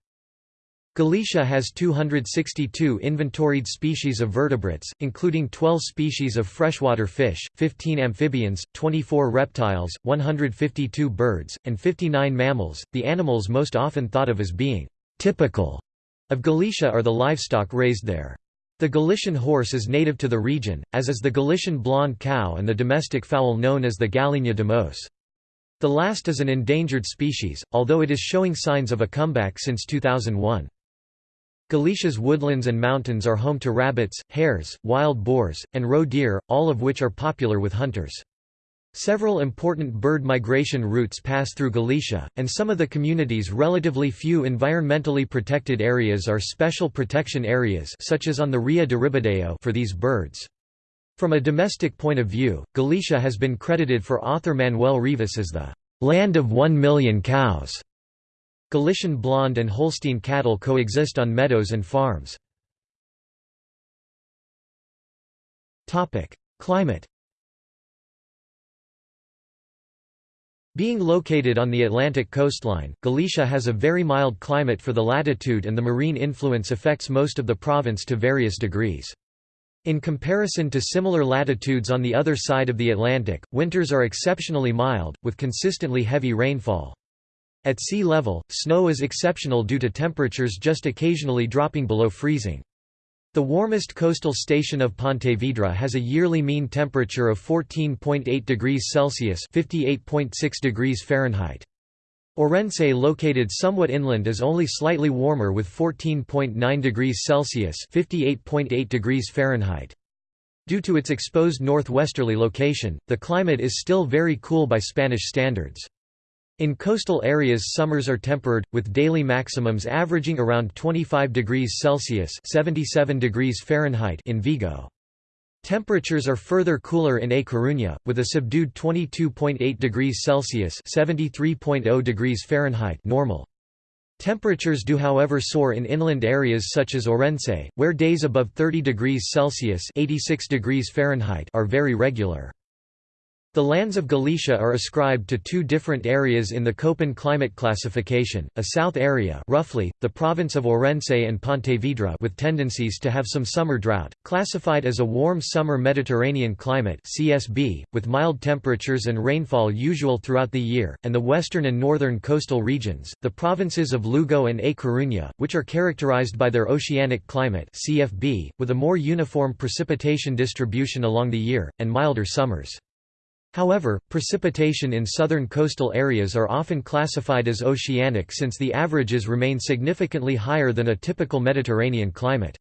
Galicia has 262 inventoried species of vertebrates, including 12 species of freshwater fish, 15 amphibians, 24 reptiles, 152 birds, and 59 mammals. The animals most often thought of as being typical of Galicia are the livestock raised there. The Galician horse is native to the region, as is the Galician blonde cow and the domestic fowl known as the Gallina de Mos. The last is an endangered species, although it is showing signs of a comeback since 2001. Galicia's woodlands and mountains are home to rabbits, hares, wild boars, and roe deer, all of which are popular with hunters. Several important bird migration routes pass through Galicia, and some of the community's relatively few environmentally protected areas are special protection areas such as on the Ria de Ribadeo for these birds. From a domestic point of view, Galicia has been credited for author Manuel Rivas as the land of one million cows. Galician blonde and Holstein cattle coexist on meadows and farms. Climate Being located on the Atlantic coastline, Galicia has a very mild climate for the latitude and the marine influence affects most of the province to various degrees. In comparison to similar latitudes on the other side of the Atlantic, winters are exceptionally mild, with consistently heavy rainfall. At sea level, snow is exceptional due to temperatures just occasionally dropping below freezing. The warmest coastal station of Pontevedra has a yearly mean temperature of 14.8 degrees Celsius (58.6 degrees Fahrenheit). Orense located somewhat inland is only slightly warmer with 14.9 degrees Celsius (58.8 degrees Fahrenheit). Due to its exposed northwesterly location, the climate is still very cool by Spanish standards. In coastal areas summers are tempered, with daily maximums averaging around 25 degrees Celsius 77 degrees Fahrenheit in Vigo. Temperatures are further cooler in A Coruña, with a subdued 22.8 degrees Celsius 73.0 degrees Fahrenheit normal. Temperatures do however soar in inland areas such as Orense, where days above 30 degrees Celsius 86 degrees Fahrenheit are very regular. The lands of Galicia are ascribed to two different areas in the Köppen climate classification, a south area roughly, the province of Orense and Pontevedra with tendencies to have some summer drought, classified as a warm summer Mediterranean climate CSB, with mild temperatures and rainfall usual throughout the year, and the western and northern coastal regions, the provinces of Lugo and A Coruña, which are characterized by their oceanic climate CFB, with a more uniform precipitation distribution along the year, and milder summers. However, precipitation in southern coastal areas are often classified as oceanic since the averages remain significantly higher than a typical Mediterranean climate.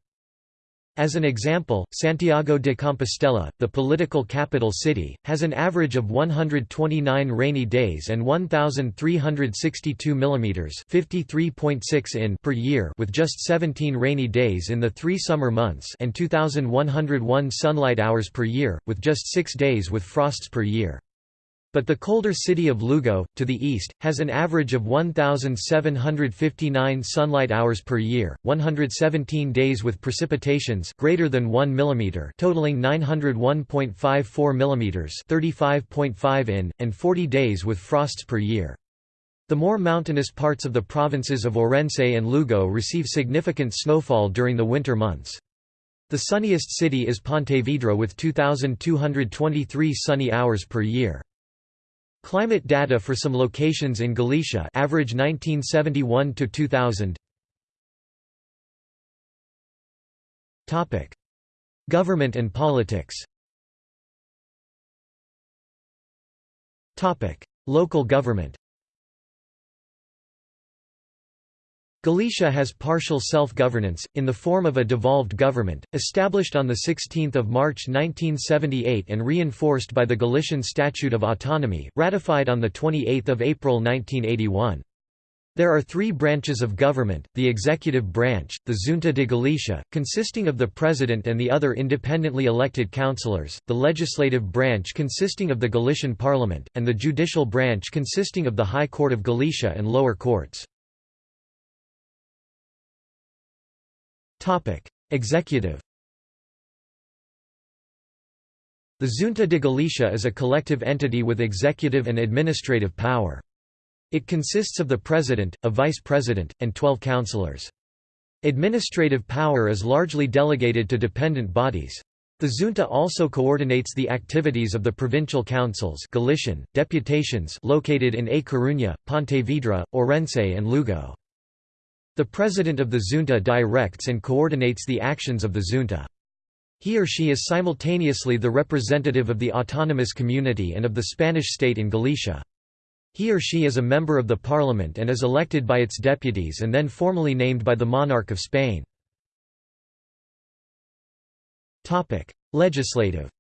As an example, Santiago de Compostela, the political capital city, has an average of 129 rainy days and 1362 mm (53.6 in) per year with just 17 rainy days in the 3 summer months and 2101 sunlight hours per year with just 6 days with frosts per year. But the colder city of Lugo, to the east, has an average of 1,759 sunlight hours per year, 117 days with precipitations greater than 1 mm totaling 901.54 mm 35.5 in, and 40 days with frosts per year. The more mountainous parts of the provinces of Orense and Lugo receive significant snowfall during the winter months. The sunniest city is Pontevedra with 2,223 sunny hours per year. Climate data for some locations in Galicia average 1971 to 2000 Topic. Government and politics. Topic. Local government Galicia has partial self-governance, in the form of a devolved government, established on 16 March 1978 and reinforced by the Galician Statute of Autonomy, ratified on 28 April 1981. There are three branches of government, the executive branch, the Junta de Galicia, consisting of the president and the other independently elected councillors, the legislative branch consisting of the Galician parliament, and the judicial branch consisting of the High Court of Galicia and lower courts. Executive The Junta de Galicia is a collective entity with executive and administrative power. It consists of the president, a vice president, and 12 councillors. Administrative power is largely delegated to dependent bodies. The junta also coordinates the activities of the provincial councils Galician, deputations located in A Coruña, Pontevedra, Orense and Lugo. The president of the junta directs and coordinates the actions of the junta. He or she is simultaneously the representative of the autonomous community and of the Spanish state in Galicia. He or she is a member of the parliament and is elected by its deputies and then formally named by the monarch of Spain. Legislative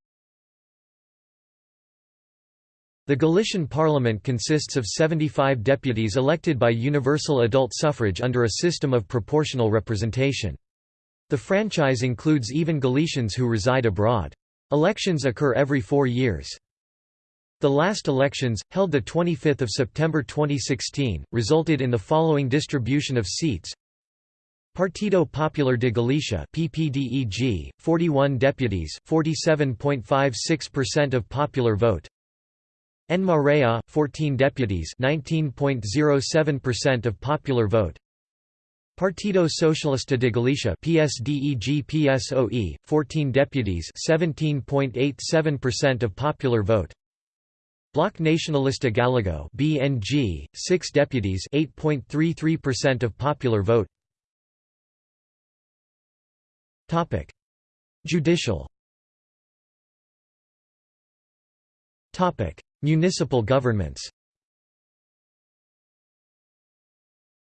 The Galician parliament consists of 75 deputies elected by universal adult suffrage under a system of proportional representation. The franchise includes even Galicians who reside abroad. Elections occur every four years. The last elections, held 25 September 2016, resulted in the following distribution of seats Partido Popular de Galicia PPDEG 41 deputies 47.56% of popular vote En Marea 14 deputies 19.07% of popular vote. Partido Socialista de Galicia PSDEG PSOE 14 deputies 17.87% of popular vote. Bloc Nacionalista Gallego BNG 6 deputies 8.33% of popular vote. Topic: Judicial. Topic: Municipal governments.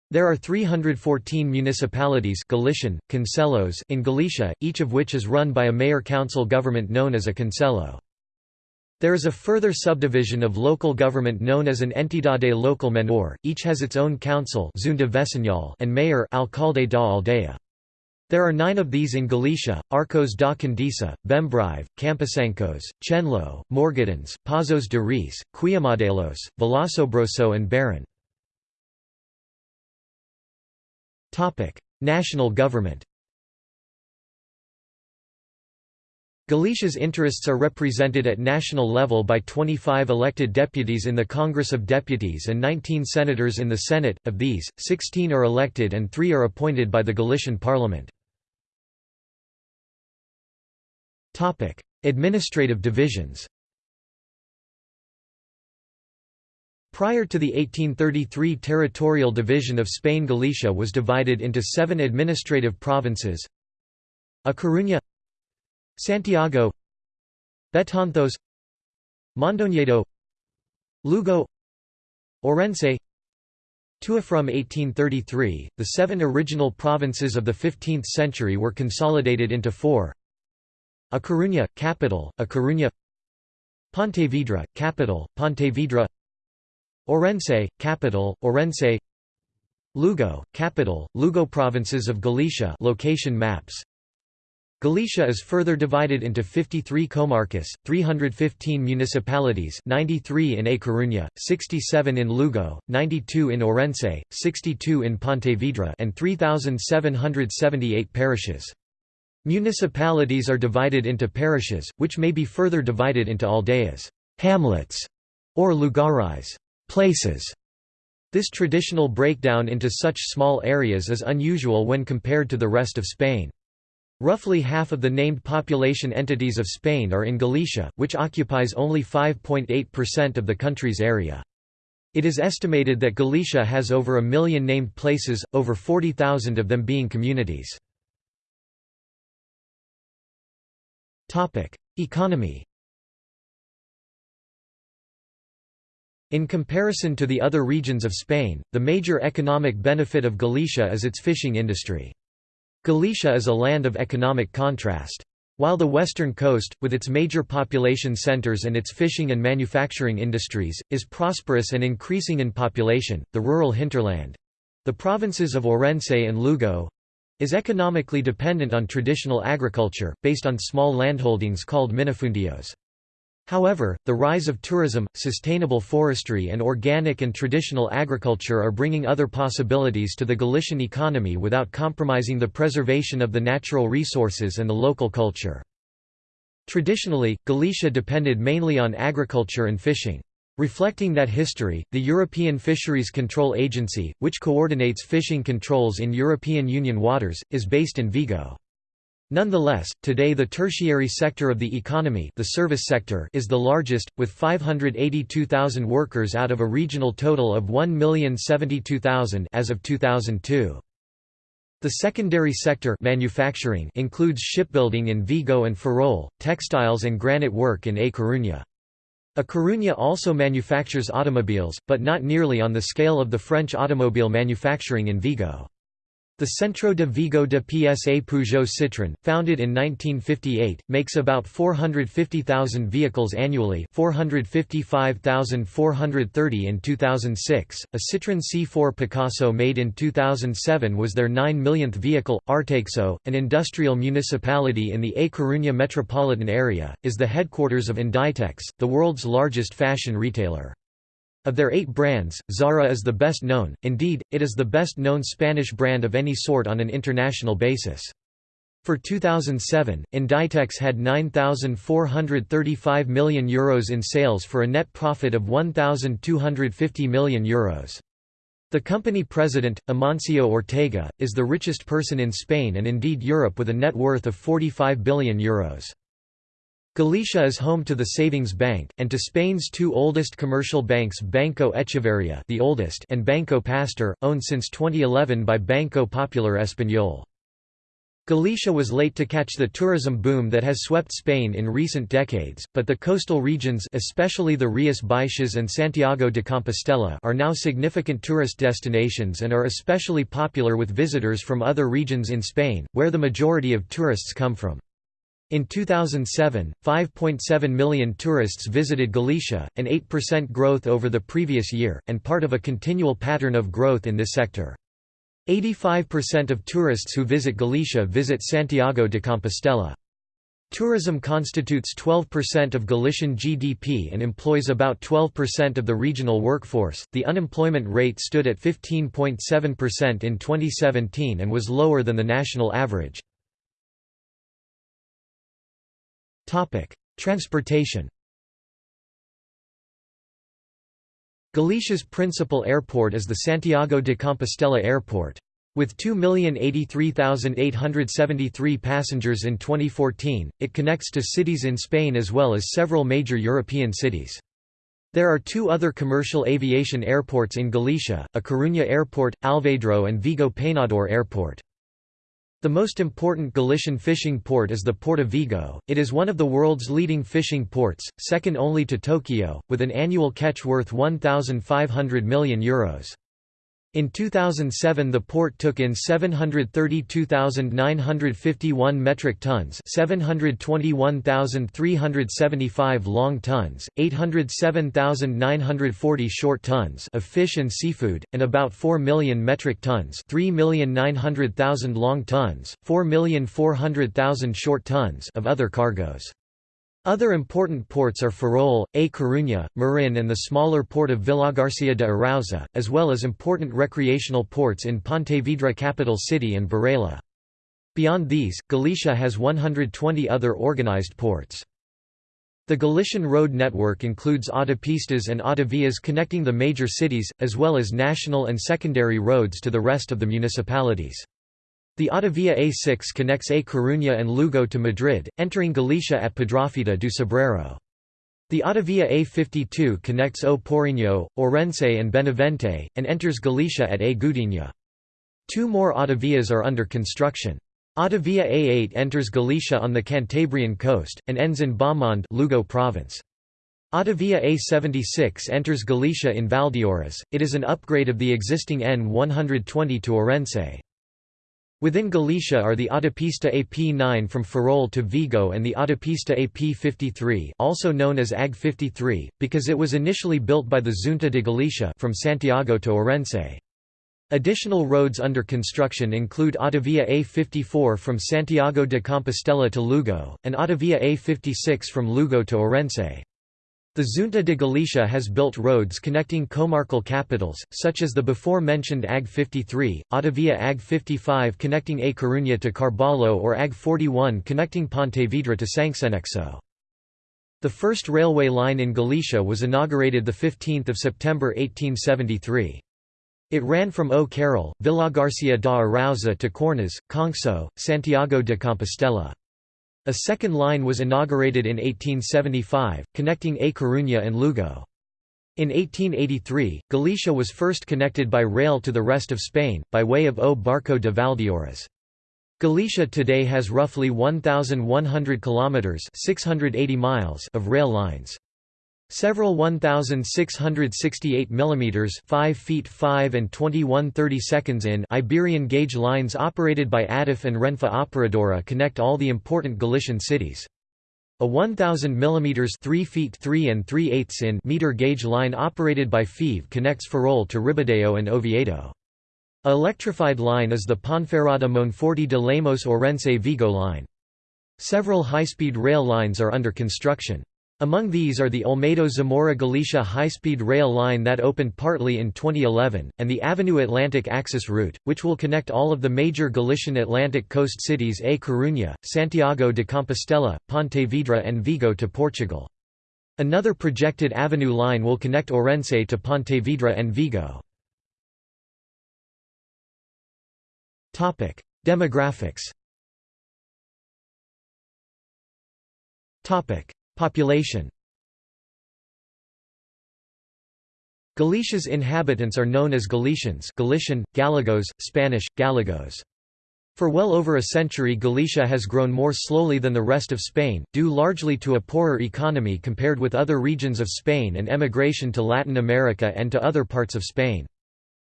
There are 314 municipalities Galician, concellos in Galicia, each of which is run by a mayor-council government known as a concello. There is a further subdivision of local government known as an entidade local menor, each has its own council and mayor alcalde da aldea. There are nine of these in Galicia, Arcos da Condesa, Bembrive, Camposancos, Chenlo, Morgadáns, Pazos de Reis, Queimadelos, Vilasobroso and Berán. National government Galicia's interests are represented at national level by 25 elected deputies in the Congress of Deputies and 19 senators in the Senate, of these, 16 are elected and 3 are appointed by the Galician Parliament. Administrative divisions. Prior to the 1833 territorial division of Spain Galicia was divided into seven administrative provinces. A Coruña Santiago Betanzos Mondoñedo Lugo Orense. Tui from 1833, the seven original provinces of the 15th century were consolidated into four A Coruña, capital, A Coruña. Pontevedra, capital, Pontevedra. Orense, capital, Orense. Lugo, capital, Lugo provinces of Galicia location maps. Galicia is further divided into 53 comarcas, 315 municipalities 93 in A Coruña, 67 in Lugo, 92 in Orense, 62 in Pontevedra and 3,778 parishes. Municipalities are divided into parishes, which may be further divided into aldeas hamlets", or lugares places". This traditional breakdown into such small areas is unusual when compared to the rest of Spain. Roughly half of the named population entities of Spain are in Galicia, which occupies only 5.8% of the country's area. It is estimated that Galicia has over a million named places, over 40,000 of them being communities. Economy In comparison to the other regions of Spain, the major economic benefit of Galicia is its fishing industry. Galicia is a land of economic contrast. While the western coast, with its major population centers and its fishing and manufacturing industries, is prosperous and increasing in population, the rural hinterland—the provinces of Orense and Lugo—is economically dependent on traditional agriculture, based on small landholdings called minifundios. However, the rise of tourism, sustainable forestry and organic and traditional agriculture are bringing other possibilities to the Galician economy without compromising the preservation of the natural resources and the local culture. Traditionally, Galicia depended mainly on agriculture and fishing. Reflecting that history, the European Fisheries Control Agency, which coordinates fishing controls in European Union waters, is based in Vigo. Nonetheless, today the tertiary sector of the economy the service sector is the largest, with 582,000 workers out of a regional total of 1,072,000 as of 2002. The secondary sector manufacturing includes shipbuilding in Vigo and Ferrol, textiles and granite work in A Coruña. A Coruña also manufactures automobiles, but not nearly on the scale of the French automobile manufacturing in Vigo. The Centro de Vigo de PSA Peugeot Citroën, founded in 1958, makes about 450,000 vehicles annually 455,430 in 2006. A Citroën C4 Picasso made in 2007 was their 9 millionth vehicle. Arteixo, an industrial municipality in the A Coruña metropolitan area, is the headquarters of Inditex, the world's largest fashion retailer. Of their eight brands, Zara is the best known, indeed, it is the best known Spanish brand of any sort on an international basis. For 2007, Inditex had €9,435 million Euros in sales for a net profit of €1,250 million. Euros. The company president, Amancio Ortega, is the richest person in Spain and indeed Europe with a net worth of €45 billion. Euros. Galicia is home to the Savings Bank, and to Spain's two oldest commercial banks Banco Echeverria the oldest and Banco Pastor, owned since 2011 by Banco Popular Español. Galicia was late to catch the tourism boom that has swept Spain in recent decades, but the coastal regions especially the Rías Baixas and Santiago de Compostela are now significant tourist destinations and are especially popular with visitors from other regions in Spain, where the majority of tourists come from. In 2007, 5.7 million tourists visited Galicia, an 8% growth over the previous year, and part of a continual pattern of growth in this sector. 85% of tourists who visit Galicia visit Santiago de Compostela. Tourism constitutes 12% of Galician GDP and employs about 12% of the regional workforce. The unemployment rate stood at 15.7% in 2017 and was lower than the national average. Topic: Transportation. Galicia's principal airport is the Santiago de Compostela Airport. With 2,083,873 passengers in 2014, it connects to cities in Spain as well as several major European cities. There are two other commercial aviation airports in Galicia, a Coruña Airport, Alvedro and Vigo Peinador Airport. The most important Galician fishing port is the Port of Vigo, it is one of the world's leading fishing ports, second only to Tokyo, with an annual catch worth €1,500 million. Euros. In 2007 the port took in 732,951 metric tons 721,375 long tons, 807,940 short tons of fish and seafood, and about 4 million metric tons 3,900,000 long tons, 4,400,000 short tons of other cargoes. Other important ports are Ferrol, A Coruña, Marin and the smaller port of Vilagarcía de Arousa, as well as important recreational ports in Pontevedra capital city and Burela. Beyond these, Galicia has 120 other organized ports. The Galician road network includes autopistas and autovias connecting the major cities, as well as national and secondary roads to the rest of the municipalities. The Autovia A6 connects A Coruña and Lugo to Madrid, entering Galicia at Pedrafita do Cebreiro. The Autovia A52 connects O Porriño, Orense and Benavente, and enters Galicia at A Gudiña. Two more autovias are under construction. Autovia A8 enters Galicia on the Cantabrian coast, and ends in Baamonde Lugo province. Autovia A76 enters Galicia in Valdeorras, it is an upgrade of the existing N120 to Ourense. Within Galicia are the Autopista AP9 from Ferrol to Vigo and the Autopista AP53 also known as AG 53, because it was initially built by the Xunta de Galicia from Santiago to Orense. Additional roads under construction include Autovia A54 from Santiago de Compostela to Lugo, and Autovia A56 from Lugo to Ourense. The Xunta de Galicia has built roads connecting comarcal capitals, such as the before-mentioned AG 53, Autovia AG 55 connecting A Coruña to Carballo or AG 41 connecting Pontevedra to Sanxenxo. The first railway line in Galicia was inaugurated 15 September 1873. It ran from O Carril, Villagarcia da Arousa to Cornes, Conxo, Santiago de Compostela. A second line was inaugurated in 1875, connecting A Coruña and Lugo. In 1883, Galicia was first connected by rail to the rest of Spain, by way of O Barco de Valdeorras. Galicia today has roughly 1,100 kilometres 680 miles of rail lines. Several 1668 mm 5 feet 5 and 21 30 seconds in Iberian gauge lines operated by ADIF and Renfe Operadora connect all the important Galician cities. A 1000 mm 3 feet 3 and 3 eighths in meter gauge line operated by FEVE connects Ferrol to Ribadeo and Oviedo. A electrified line is the Ponferrada Monforte de Lemos Orense Vigo line. Several high-speed rail lines are under construction. Among these are the Olmedo-Zamora-Galicia high-speed rail line that opened partly in 2011, and the Avenue Atlantic Axis route, which will connect all of the major Galician Atlantic coast cities A Coruña, Santiago de Compostela, Pontevedra and Vigo to Portugal. Another projected Avenue line will connect Orense to Pontevedra and Vigo. Demographics Population Galicia's inhabitants are known as Galicians Galician, Gallegos, Spanish, Gallegos. For well over a century Galicia has grown more slowly than the rest of Spain, due largely to a poorer economy compared with other regions of Spain and emigration to Latin America and to other parts of Spain.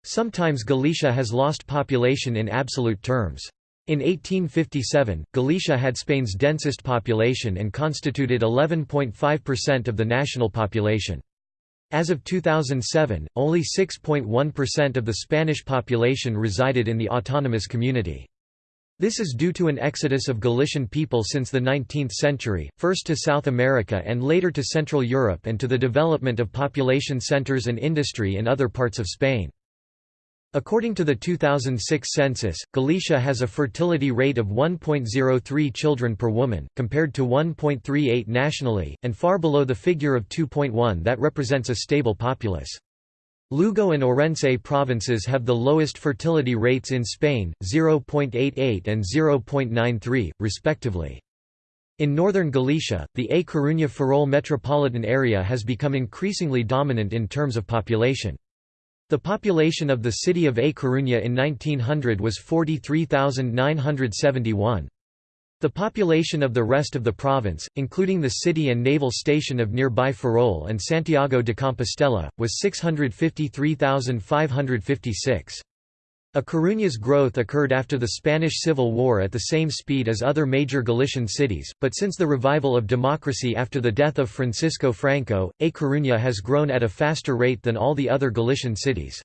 Sometimes Galicia has lost population in absolute terms. In 1857, Galicia had Spain's densest population and constituted 11.5% of the national population. As of 2007, only 6.1% of the Spanish population resided in the autonomous community. This is due to an exodus of Galician people since the 19th century, first to South America and later to Central Europe and to the development of population centers and industry in other parts of Spain. According to the 2006 census, Galicia has a fertility rate of 1.03 children per woman, compared to 1.38 nationally, and far below the figure of 2.1 that represents a stable populace. Lugo and Orense provinces have the lowest fertility rates in Spain, 0.88 and 0.93, respectively. In northern Galicia, the A Coruña-Ferrol metropolitan area has become increasingly dominant in terms of population. The population of the city of A Coruña in 1900 was 43,971. The population of the rest of the province, including the city and naval station of nearby Ferrol and Santiago de Compostela, was 653,556. A Coruña's growth occurred after the Spanish Civil War at the same speed as other major Galician cities, but since the revival of democracy after the death of Francisco Franco, A Coruña has grown at a faster rate than all the other Galician cities.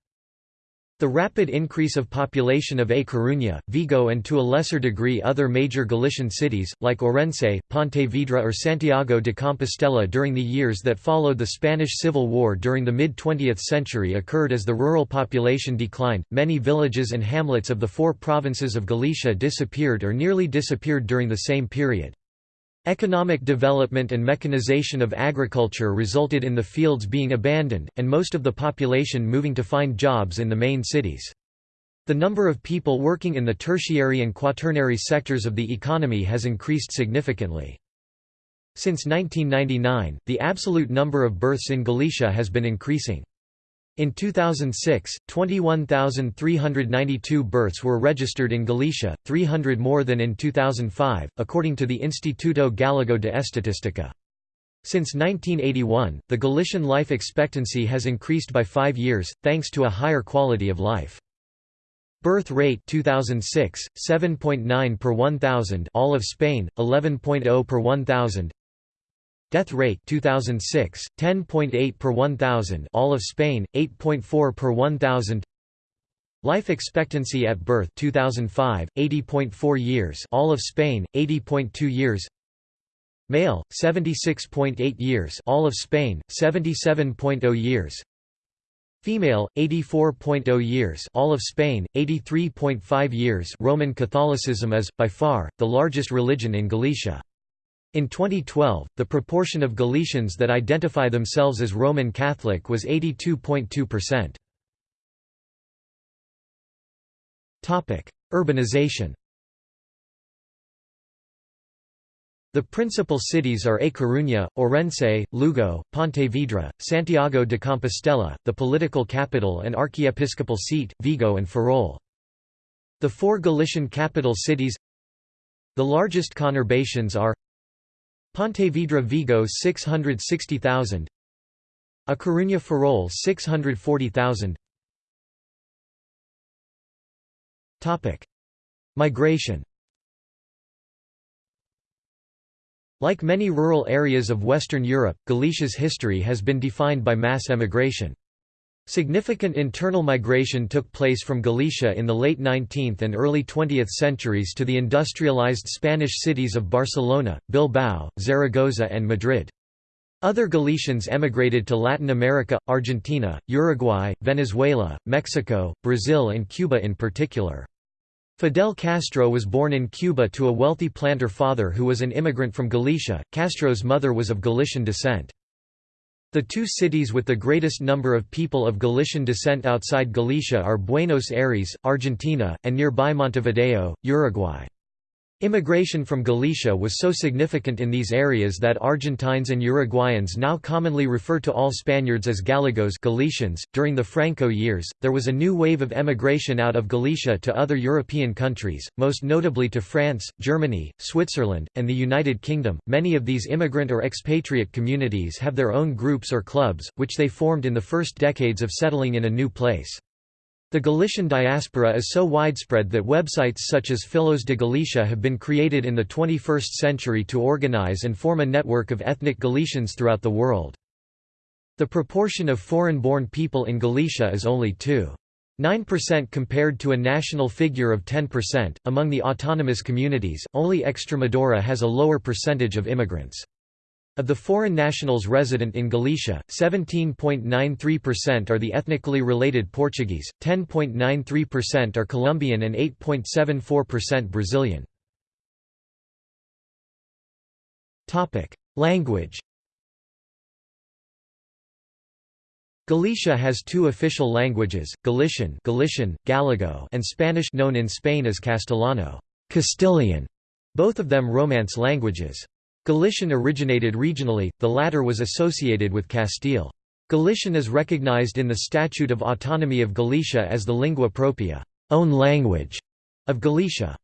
The rapid increase of population of A Coruña, Vigo and to a lesser degree other major Galician cities, like Orense, Pontevedra or Santiago de Compostela during the years that followed the Spanish Civil War during the mid-20th century occurred as the rural population declined. Many villages and hamlets of the four provinces of Galicia disappeared or nearly disappeared during the same period. Economic development and mechanization of agriculture resulted in the fields being abandoned, and most of the population moving to find jobs in the main cities. The number of people working in the tertiary and quaternary sectors of the economy has increased significantly. Since 1999, the absolute number of births in Galicia has been increasing. In 2006, 21,392 births were registered in Galicia, 300 more than in 2005, according to the Instituto Gallego de Estatística. Since 1981, the Galician life expectancy has increased by five years, thanks to a higher quality of life. Birth rate 2006, 7.9 per 1,000 all of Spain, 11.0 per 1,000 Death rate 2006 10.8 per 1000 all of Spain 8.4 per 1000 Life expectancy at birth 2005 80.4 years. All of Spain 80.2 years. Male 76.8 years. All of Spain 77.0 years. Female 84.0 years. All of Spain 83.5 years. Roman Catholicism is by far the largest religion in Galicia In 2012, the proportion of Galicians that identify themselves as Roman Catholic was 82.2%. Urbanization The principal cities are A Coruña, Orense, Lugo, Pontevedra, Santiago de Compostela, the political capital and archiepiscopal seat, Vigo and Ferrol. The four Galician capital cities The largest conurbations are Pontevedra Vigo 660,000 A Coruña Ferrol 640,000 Topic: Migration. Like many rural areas of Western Europe, Galicia's history has been defined by mass emigration. Significant internal migration took place from Galicia in the late 19th and early 20th centuries to the industrialized Spanish cities of Barcelona, Bilbao, Zaragoza and Madrid. Other Galicians emigrated to Latin America, Argentina, Uruguay, Venezuela, Mexico, Brazil and Cuba in particular. Fidel Castro was born in Cuba to a wealthy planter father who was an immigrant from Galicia. Castro's mother was of Galician descent. The two cities with the greatest number of people of Galician descent outside Galicia are Buenos Aires, Argentina, and nearby Montevideo, Uruguay. Immigration from Galicia was so significant in these areas that Argentines and Uruguayans now commonly refer to all Spaniards as Gallegos Galicians. .During the Franco years, there was a new wave of emigration out of Galicia to other European countries, most notably to France, Germany, Switzerland, and the United Kingdom. Many of these immigrant or expatriate communities have their own groups or clubs, which they formed in the first decades of settling in a new place. The Galician diaspora is so widespread that websites such as Fillos de Galicia have been created in the 21st century to organize and form a network of ethnic Galicians throughout the world. The proportion of foreign-born people in Galicia is only 2.9% compared to a national figure of 10%. Among the autonomous communities, only Extremadura has a lower percentage of immigrants. Of the foreign nationals resident in Galicia, 17.93% are the ethnically related Portuguese, 10.93% are Colombian and 8.74% Brazilian. Language Galicia has two official languages, Galician, Galician, Gallego, and Spanish known in Spain as Castellano, Castilian, both of them Romance languages. Galician originated regionally, the latter was associated with Castile. Galician is recognized in the Statute of Autonomy of Galicia as the lingua propria own language of Galicia.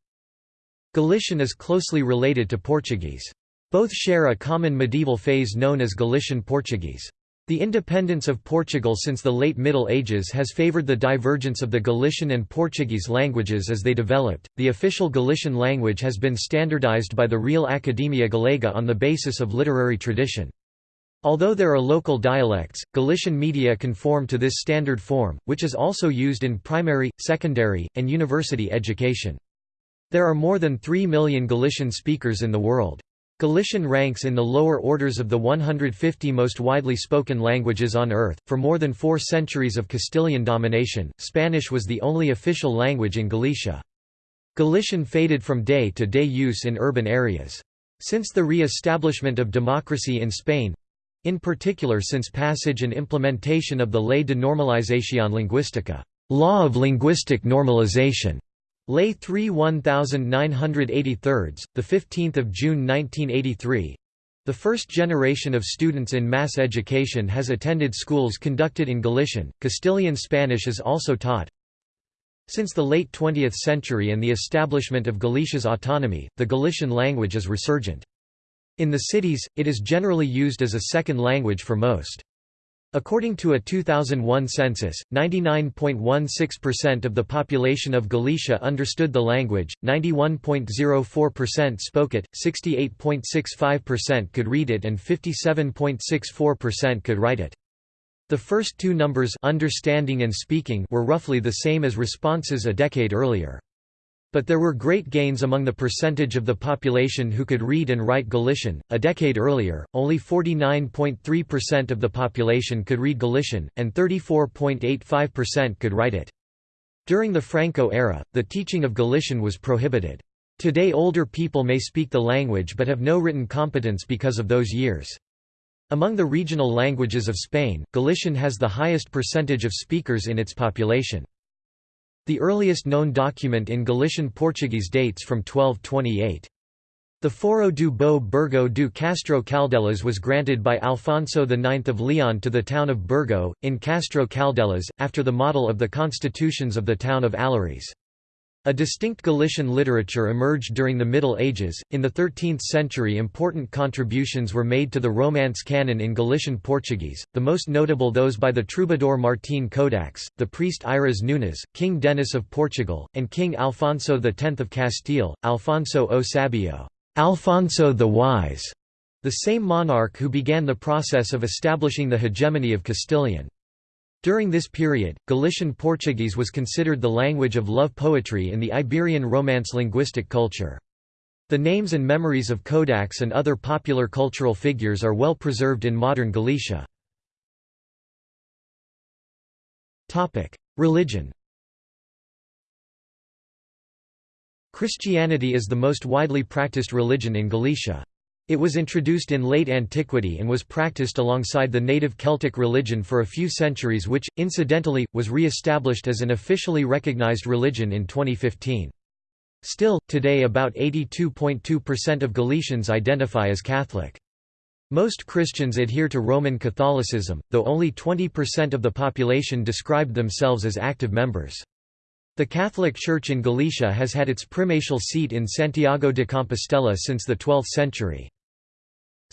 Galician is closely related to Portuguese. Both share a common medieval phase known as Galician Portuguese. The independence of Portugal since the late Middle Ages has favored the divergence of the Galician and Portuguese languages as they developed. The official Galician language has been standardized by the Real Academia Galega on the basis of literary tradition. Although there are local dialects, Galician media conform to this standard form, which is also used in primary, secondary, and university education. There are more than 3 million Galician speakers in the world. Galician ranks in the lower orders of the 150 most widely spoken languages on Earth. For more than four centuries of Castilian domination, Spanish was the only official language in Galicia. Galician faded from day to day use in urban areas. Since the re-establishment of democracy in Spain in particular since passage and implementation of the Ley de Normalización Lingüística law of linguistic normalization, Lay 3 1983, the 15th of June 1983. The first generation of students in mass education has attended schools conducted in Galician. Castilian Spanish is also taught. Since the late 20th century and the establishment of Galicia's autonomy, the Galician language is resurgent. In the cities, it is generally used as a second language for most. According to a 2001 census, 99.16% of the population of Galicia understood the language, 91.04% spoke it, 68.65% could read it and 57.64% could write it. The first two numbers understanding and speaking were roughly the same as responses a decade earlier. But there were great gains among the percentage of the population who could read and write Galician. A decade earlier, only 49.3% of the population could read Galician, and 34.85% could write it. During the Franco era, the teaching of Galician was prohibited. Today older people may speak the language but have no written competence because of those years. Among the regional languages of Spain, Galician has the highest percentage of speakers in its population. The earliest known document in Galician Portuguese dates from 1228. The Foro do Bo Burgo do Castro Caldelas was granted by Alfonso IX of Leon to the town of Burgo, in Castro Caldelas, after the model of the constitutions of the town of Allariz. A distinct Galician literature emerged during the Middle Ages. In the 13th century, important contributions were made to the Romance canon in Galician Portuguese, the most notable those by the troubadour Martín Codax, the priest Airas Nunes, King Denis of Portugal, and King Alfonso X of Castile, Alfonso o Sabio, Alfonso the Wise, the same monarch who began the process of establishing the hegemony of Castilian. During this period, Galician Portuguese was considered the language of love poetry in the Iberian Romance linguistic culture. The names and memories of Codax and other popular cultural figures are well preserved in modern Galicia. Religion Christianity is the most widely practiced religion in Galicia. It was introduced in late antiquity and was practiced alongside the native Celtic religion for a few centuries which, incidentally, was re-established as an officially recognized religion in 2015. Still, today about 82.2% of Galicians identify as Catholic. Most Christians adhere to Roman Catholicism, though only 20% of the population described themselves as active members. The Catholic Church in Galicia has had its primatial seat in Santiago de Compostela since the 12th century.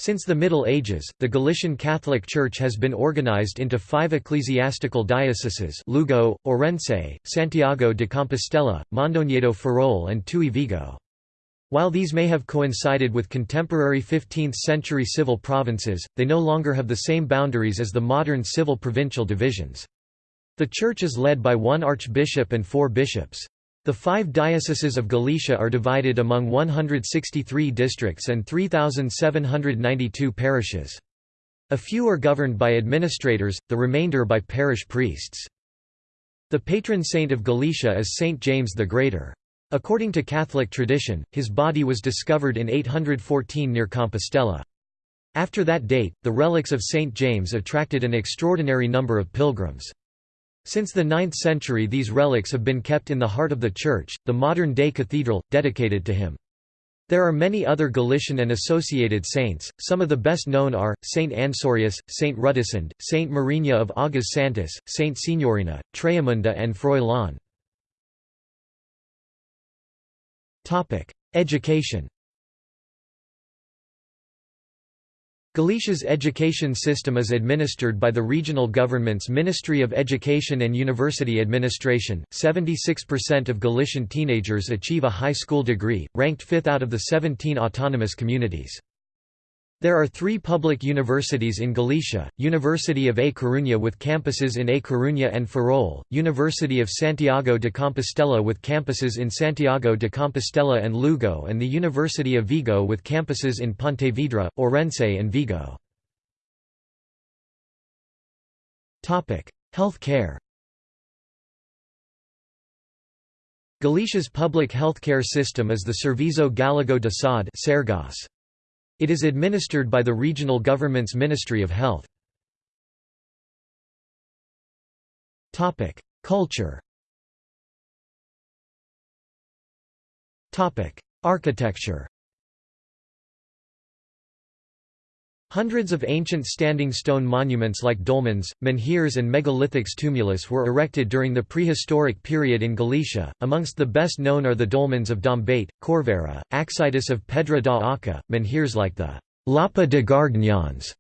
Since the Middle Ages, the Galician Catholic Church has been organized into five ecclesiastical dioceses Lugo, Orense, Santiago de Compostela, Mondoñedo Ferrol and Tui Vigo. While these may have coincided with contemporary 15th-century civil provinces, they no longer have the same boundaries as the modern civil provincial divisions. The church is led by one archbishop and four bishops. The five dioceses of Galicia are divided among 163 districts and 3,792 parishes. A few are governed by administrators, the remainder by parish priests. The patron saint of Galicia is Saint James the Greater. According to Catholic tradition, his body was discovered in 814 near Compostela. After that date, the relics of Saint James attracted an extraordinary number of pilgrims. Since the 9th century these relics have been kept in the heart of the church, the modern-day cathedral, dedicated to him. There are many other Galician and associated saints, some of the best known are, Saint Ansurius, Saint Rudesind, Saint Mariña of Aguas Santas, Saint Senorina, Trahamunda and Froilán. Education Galicia's education system is administered by the regional government's Ministry of Education and University Administration. 76% of Galician teenagers achieve a high school degree, ranked fifth out of the 17 autonomous communities. There are three public universities in Galicia, University of A Coruña with campuses in A Coruña and Ferrol, University of Santiago de Compostela with campuses in Santiago de Compostela and Lugo and the University of Vigo with campuses in Pontevedra, Orense and Vigo. Health care Galicia's public healthcare system is the Servizo Gallego de Saúde it is administered by the regional government's Ministry of Health. Culture Architecture Hundreds of ancient standing stone monuments like dolmens, menhirs and megalithic tumulus were erected during the prehistoric period in Galicia, amongst the best known are the dolmens of Dombate, Corvera, Axeitos of Pedra da Arca, menhirs like the Lapa de Garganhões.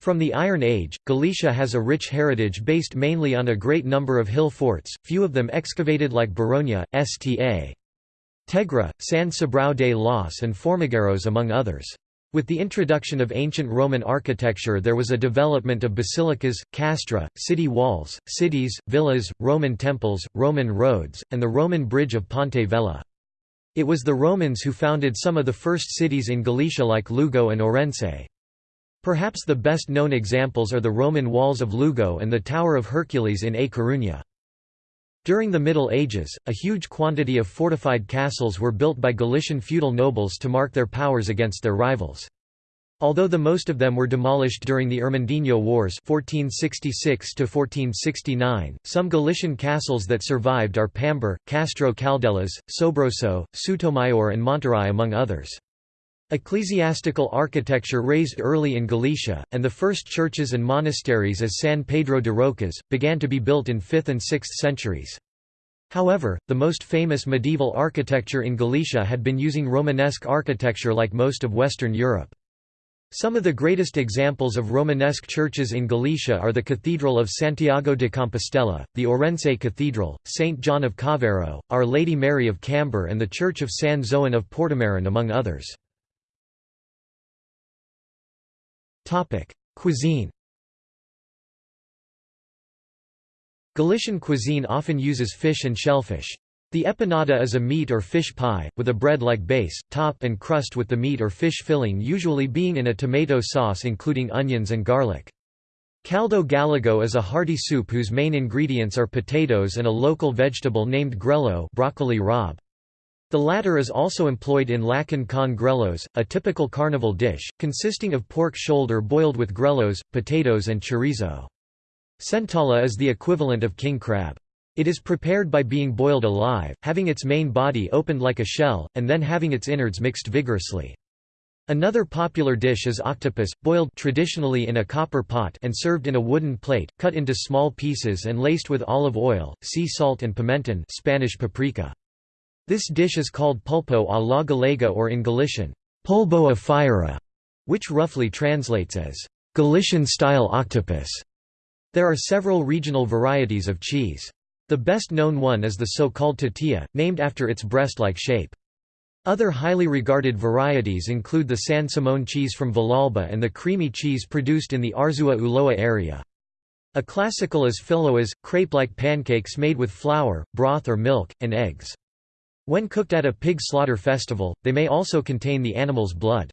From the Iron Age, Galicia has a rich heritage based mainly on a great number of hill forts, few of them excavated like Baroña, Sta. Tegra, San Cibrao de los and Formigueiros among others. With the introduction of ancient Roman architecture there was a development of basilicas, castra, city walls, cities, villas, Roman temples, Roman roads, and the Roman bridge of Ponte Vella. It was the Romans who founded some of the first cities in Galicia like Lugo and Orense. Perhaps the best known examples are the Roman walls of Lugo and the Tower of Hercules in A Coruña. During the Middle Ages, a huge quantity of fortified castles were built by Galician feudal nobles to mark their powers against their rivals. Although the most of them were demolished during the Irmandiño Wars 1466 some Galician castles that survived are Pambre, Castro Caldelas, Sobroso, Sotomayor and Monterrey among others. Ecclesiastical architecture raised early in Galicia, and the first churches and monasteries as San Pedro de Rocas, began to be built in 5th and 6th centuries. However, the most famous medieval architecture in Galicia had been using Romanesque architecture like most of Western Europe. Some of the greatest examples of Romanesque churches in Galicia are the Cathedral of Santiago de Compostela, the Orense Cathedral, St. John of Caaveiro, Our Lady Mary of Cambre and the Church of San Zoan of Portomarin among others. Cuisine Galician cuisine often uses fish and shellfish. The empanada is a meat or fish pie, with a bread-like base, top and crust with the meat or fish filling usually being in a tomato sauce including onions and garlic. Caldo gallego is a hearty soup whose main ingredients are potatoes and a local vegetable named grello broccoli rabe. The latter is also employed in lacon con grellos, a typical carnival dish, consisting of pork shoulder boiled with grellos, potatoes and chorizo. Centolla is the equivalent of king crab. It is prepared by being boiled alive, having its main body opened like a shell, and then having its innards mixed vigorously. Another popular dish is octopus, boiled traditionally in a copper pot and served in a wooden plate, cut into small pieces and laced with olive oil, sea salt and pimenton Spanish paprika. This dish is called pulpo a la galega or in Galician, polvo a fieira, which roughly translates as Galician-style octopus. There are several regional varieties of cheese. The best known one is the so-called tetilla, named after its breast-like shape. Other highly regarded varieties include the San Simón cheese from Villalba and the creamy cheese produced in the Arzua Ulloa area. A classical is filoas, crepe-like pancakes made with flour, broth or milk, and eggs. When cooked at a pig slaughter festival, they may also contain the animal's blood.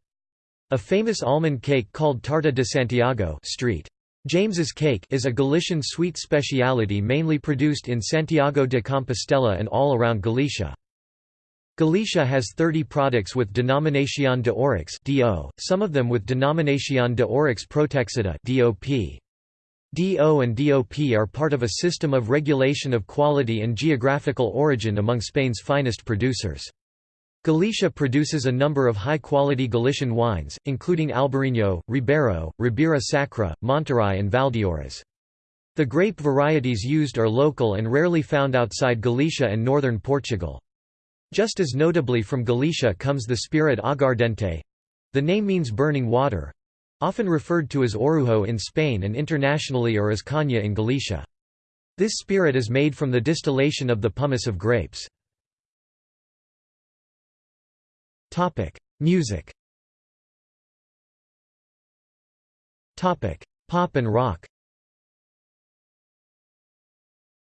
A famous almond cake called Tarta de Santiago street. James's cake is a Galician sweet speciality mainly produced in Santiago de Compostela and all around Galicia. Galicia has 30 products with Denominación de Orix (DO), some of them with Denominación de Orix Protexida (DOP). DO and DOP are part of a system of regulation of quality and geographical origin among Spain's finest producers. Galicia produces a number of high-quality Galician wines, including Albarino, Ribeiro, Ribera Sacra, Monterrey and Valdeorras. The grape varieties used are local and rarely found outside Galicia and northern Portugal. Just as notably from Galicia comes the spirit aguardente—the name means burning water—often referred to as orujo in Spain and internationally or as caña in Galicia. This spirit is made from the distillation of the pomace of grapes. Topic: Music. Topic: Pop and rock.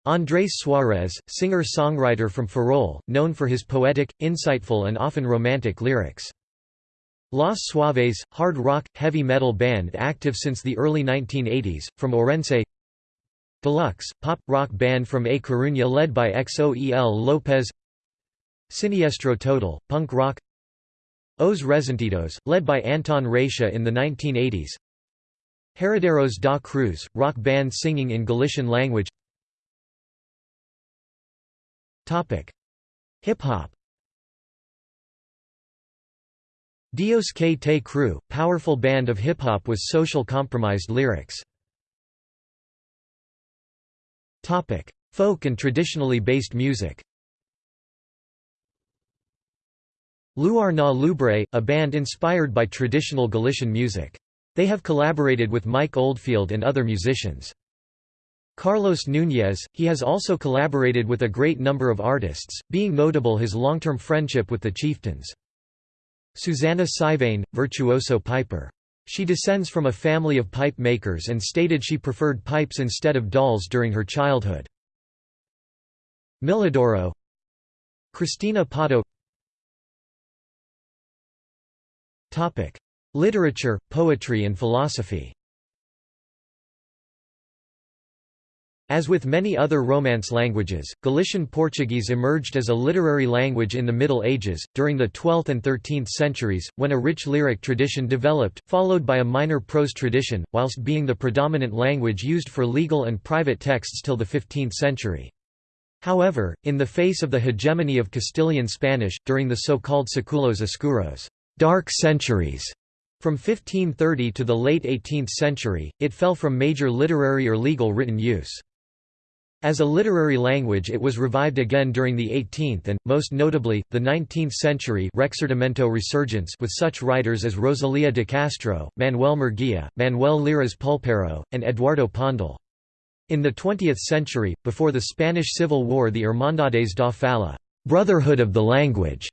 Andrés Suárez, singer-songwriter from Ferrol, known for his poetic, insightful and often romantic lyrics. Los Suaves, hard rock, heavy metal band active since the early 1980s, from Orense Deluxe, pop, rock band from A Coruña led by Xoel López Siniestro Total, punk rock Os Resentidos, led by Anton Reixa in the 1980s Herederos da Cruz, rock band singing in Galician language. Hip-hop. Dios Ke Te Crew, powerful band of hip-hop with social compromised lyrics. Folk and traditionally based music Luar na Lubre, a band inspired by traditional Galician music. They have collaborated with Mike Oldfield and other musicians. Carlos Núñez, he has also collaborated with a great number of artists, being notable his long-term friendship with the Chieftains. Susana Seivane, virtuoso piper. She descends from a family of pipe makers and stated she preferred pipes instead of dolls during her childhood. Milladoiro Cristina Pato Literature, poetry and philosophy As with many other Romance languages, Galician Portuguese emerged as a literary language in the Middle Ages, during the 12th and 13th centuries, when a rich lyric tradition developed, followed by a minor prose tradition, whilst being the predominant language used for legal and private texts till the 15th century. However, in the face of the hegemony of Castilian Spanish, during the so-called Séculos Escuros dark centuries", from 1530 to the late 18th century, it fell from major literary or legal written use. As a literary language it was revived again during the 18th and, most notably, the 19th century Rexurdimento resurgence with such writers as Rosalía de Castro, Manuel Murguía, Manuel Leiras Pulpeiro, and Eduardo Pondal. In the 20th century, before the Spanish Civil War the Hermandades da Fala Brotherhood of the Language",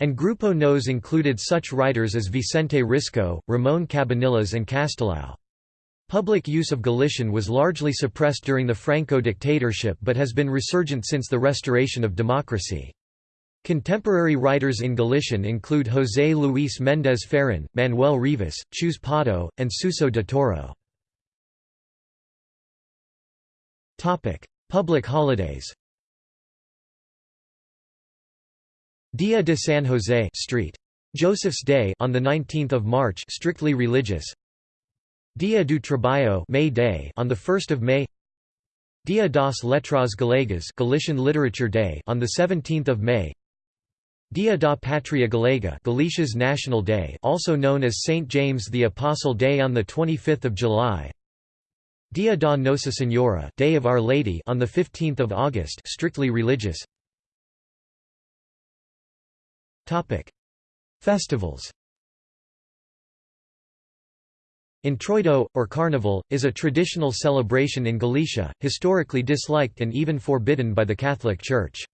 and Grupo Nos included such writers as Vicente Risco, Ramón Cabanillas and Castelao. Public use of Galician was largely suppressed during the Franco dictatorship but has been resurgent since the restoration of democracy. Contemporary writers in Galician include José Luis Méndez Ferrin, Manuel Rivas, Chus Pato, and Suso de Toro. Public holidays Dia de San José Street. Joseph's Day on the 19th of March strictly religious. Dia do Trabalho May Day on the 1st of May. Dia das Letras Galegas Galician Literature Day on the 17th of May. Dia da Pátria Galega Galicia's National Day also known as St James the Apostle Day on the 25th of July. Dia da Nossa Senhora Day of Our Lady on the 15th of August strictly religious Festivals Entroido, or Carnival, is a traditional celebration in Galicia, historically disliked and even forbidden by the Catholic Church.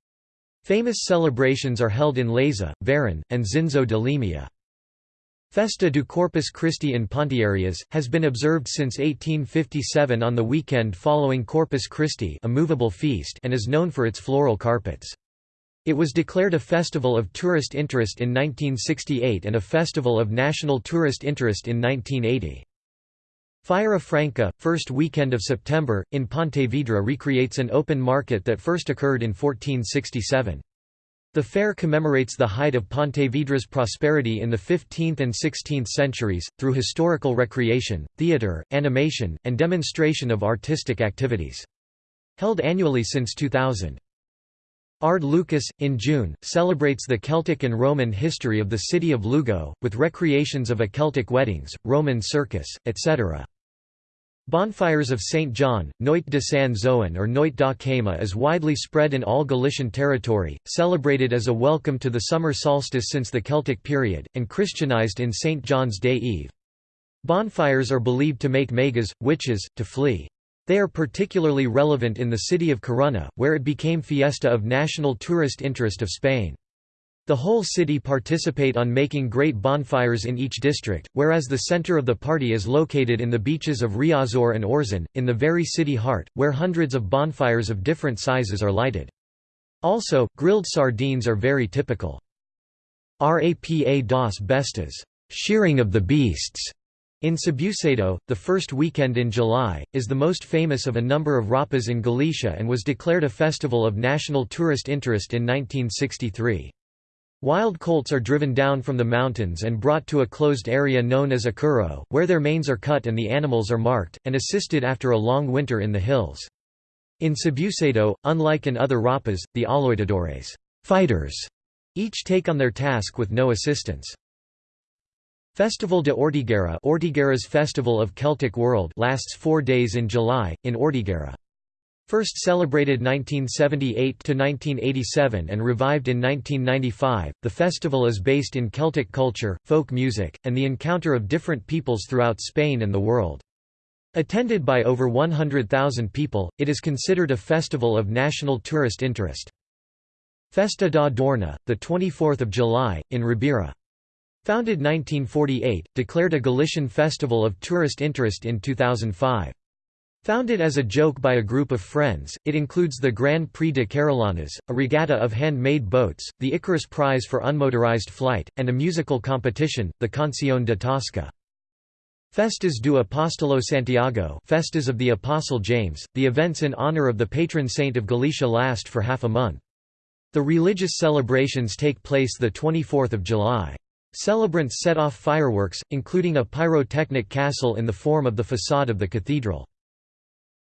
Famous celebrations are held in Laza, Verín, and Xinzo de Limia. Festa do Corpus Christi in Ponteareas, has been observed since 1857 on the weekend following Corpus Christi a movable feast and is known for its floral carpets. It was declared a Festival of Tourist Interest in 1968 and a Festival of National Tourist Interest in 1980. Feira Franca, first weekend of September, in Pontevedra recreates an open market that first occurred in 1467. The fair commemorates the height of Pontevedra's prosperity in the 15th and 16th centuries, through historical recreation, theatre, animation, and demonstration of artistic activities. Held annually since 2000. Arde Lucus, in June, celebrates the Celtic and Roman history of the city of Lugo, with recreations of a Celtic weddings, Roman circus, etc. Bonfires of St. John, Noite de San Zoan or Noite da Queima is widely spread in all Galician territory, celebrated as a welcome to the summer solstice since the Celtic period, and Christianized in St. John's Day Eve. Bonfires are believed to make meigas, witches, to flee. They are particularly relevant in the city of Corunna, where it became fiesta of national tourist interest of Spain. The whole city participate on making great bonfires in each district, whereas the center of the party is located in the beaches of Riazor and Orzan, in the very city heart, where hundreds of bonfires of different sizes are lighted. Also, grilled sardines are very typical. Rapa das Bestas shearing of the beasts", in Sabucedo, the first weekend in July, is the most famous of a number of rapas in Galicia and was declared a festival of national tourist interest in 1963. Wild colts are driven down from the mountains and brought to a closed area known as a curro, where their manes are cut and the animals are marked, and assisted after a long winter in the hills. In Sabucedo, unlike in other rapas, the aloitadores fighters, each take on their task with no assistance. Festival de Ortigueira Ortigueira's Festival of Celtic World lasts four days in July, in Ortigueira. First celebrated 1978–1987 and revived in 1995, the festival is based in Celtic culture, folk music, and the encounter of different peoples throughout Spain and the world. Attended by over 100,000 people, it is considered a festival of national tourist interest. Festa da Dorna, 24 July, in Ribeira. Founded 1948, declared a Galician festival of tourist interest in 2005. Founded as a joke by a group of friends, it includes the Grand Prix de Carrilanas, a regatta of hand-made boats, the Icarus Prize for unmotorized flight, and a musical competition, the Canción de Tosca. Festas do Apóstolo Santiago Festas of the Apostle James, the events in honor of the patron saint of Galicia last for half a month. The religious celebrations take place 24 July. Celebrants set off fireworks, including a pyrotechnic castle in the form of the facade of the cathedral.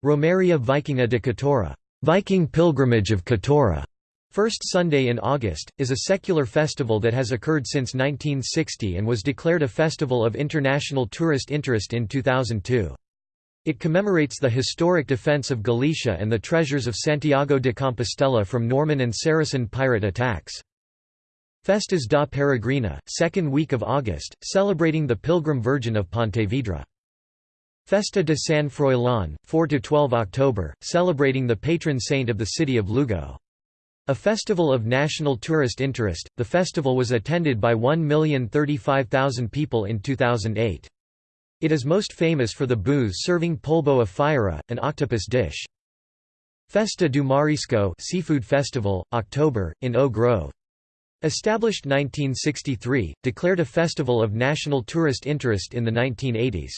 Romaria Vikinga de Catoira Viking pilgrimage of Catoira", First Sunday in August, is a secular festival that has occurred since 1960 and was declared a Festival of International Tourist Interest in 2002. It commemorates the historic defense of Galicia and the treasures of Santiago de Compostela from Norman and Saracen pirate attacks. Festas da Peregrina, second week of August, celebrating the Pilgrim Virgin of Pontevedra. Festa de San Froilán, 4–12 October, celebrating the patron saint of the city of Lugo. A festival of national tourist interest, the festival was attended by 1,035,000 people in 2008. It is most famous for the booths serving polvo of fira, an octopus dish. Festa do Marisco Seafood Festival, October, in O Grove. Established 1963, declared a festival of national tourist interest in the 1980s.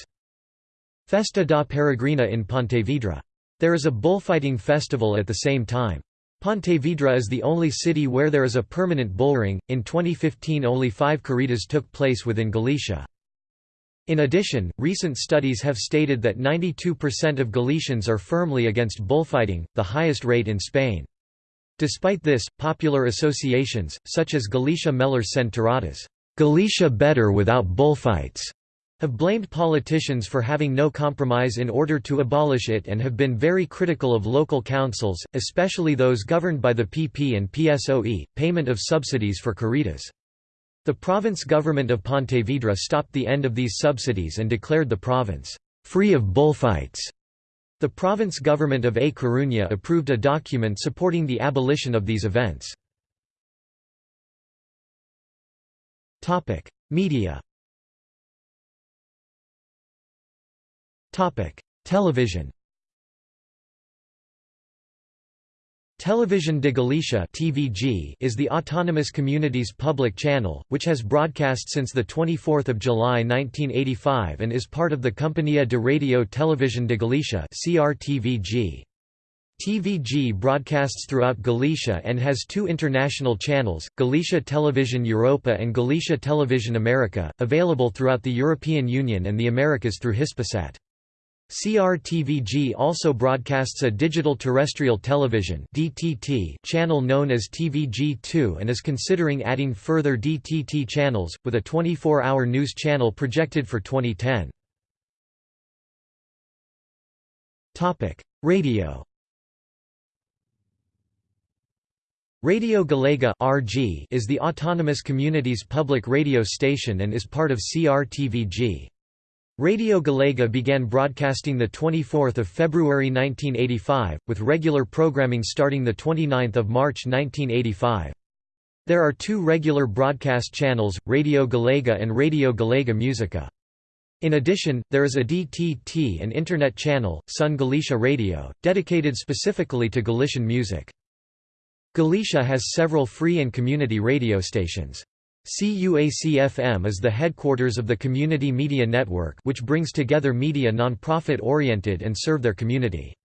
Festa da Peregrina in Pontevedra. There is a bullfighting festival at the same time. Pontevedra is the only city where there is a permanent bullring. In 2015, only five corridas took place within Galicia. In addition, recent studies have stated that 92% of Galicians are firmly against bullfighting, the highest rate in Spain. Despite this, popular associations, such as Galicia Mellors Sen Galicia better without bullfights, have blamed politicians for having no compromise in order to abolish it and have been very critical of local councils, especially those governed by the PP and PSOE, payment of subsidies for corridas. The province government of Pontevedra stopped the end of these subsidies and declared the province free of bullfights. The province government of A Coruña approved a document supporting the abolition of these events. Media Television Television de Galicia (TVG) is the autonomous community's public channel, which has broadcast since the 24th of July 1985 and is part of the Compañía de Radio Televisión de Galicia (CRTVG). TVG broadcasts throughout Galicia and has two international channels, Galicia Television Europa and Galicia Television America, available throughout the European Union and the Americas through Hispasat. CRTVG also broadcasts a digital terrestrial television (DTT) channel known as TVG2 and is considering adding further DTT channels with a 24-hour news channel projected for 2010. Topic: Radio Radio Galega (RG) is the autonomous community's public radio station and is part of CRTVG. Radio Galega began broadcasting 24 February 1985, with regular programming starting 29 March 1985. There are two regular broadcast channels, Radio Galega and Radio Galega Musica. In addition, there is a DTT and Internet channel, Son Galicia Radio, dedicated specifically to Galician music. Galicia has several free and community radio stations. CUAC-FM is the headquarters of the Community Media Network which brings together media non-profit-oriented and serve their community.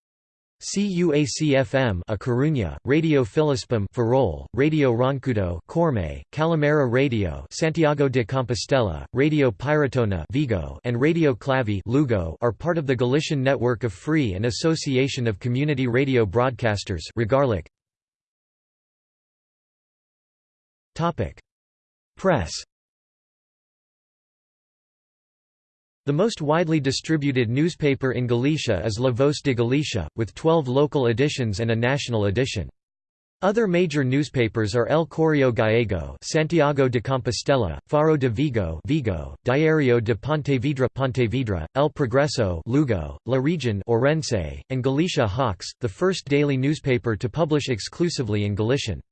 CUAC-FM A Coruña, Radio Filispim Ferrol, Radio Roncudo Corme, Calimera Radio Santiago de Compostela, Radio Piratona Vigo and Radio Clavi Lugo are part of the Galician network of free and association of community radio broadcasters Regarlic. Topic Press The most widely distributed newspaper in Galicia is La Voz de Galicia, with 12 local editions and a national edition. Other major newspapers are El Correo Gallego, Santiago de Compostela, Faro de Vigo, Vigo, Diario de Pontevedra, Pontevedra, El Progreso, Lugo, La Region, Orense, and Galicia Hoxe, the first daily newspaper to publish exclusively in Galician.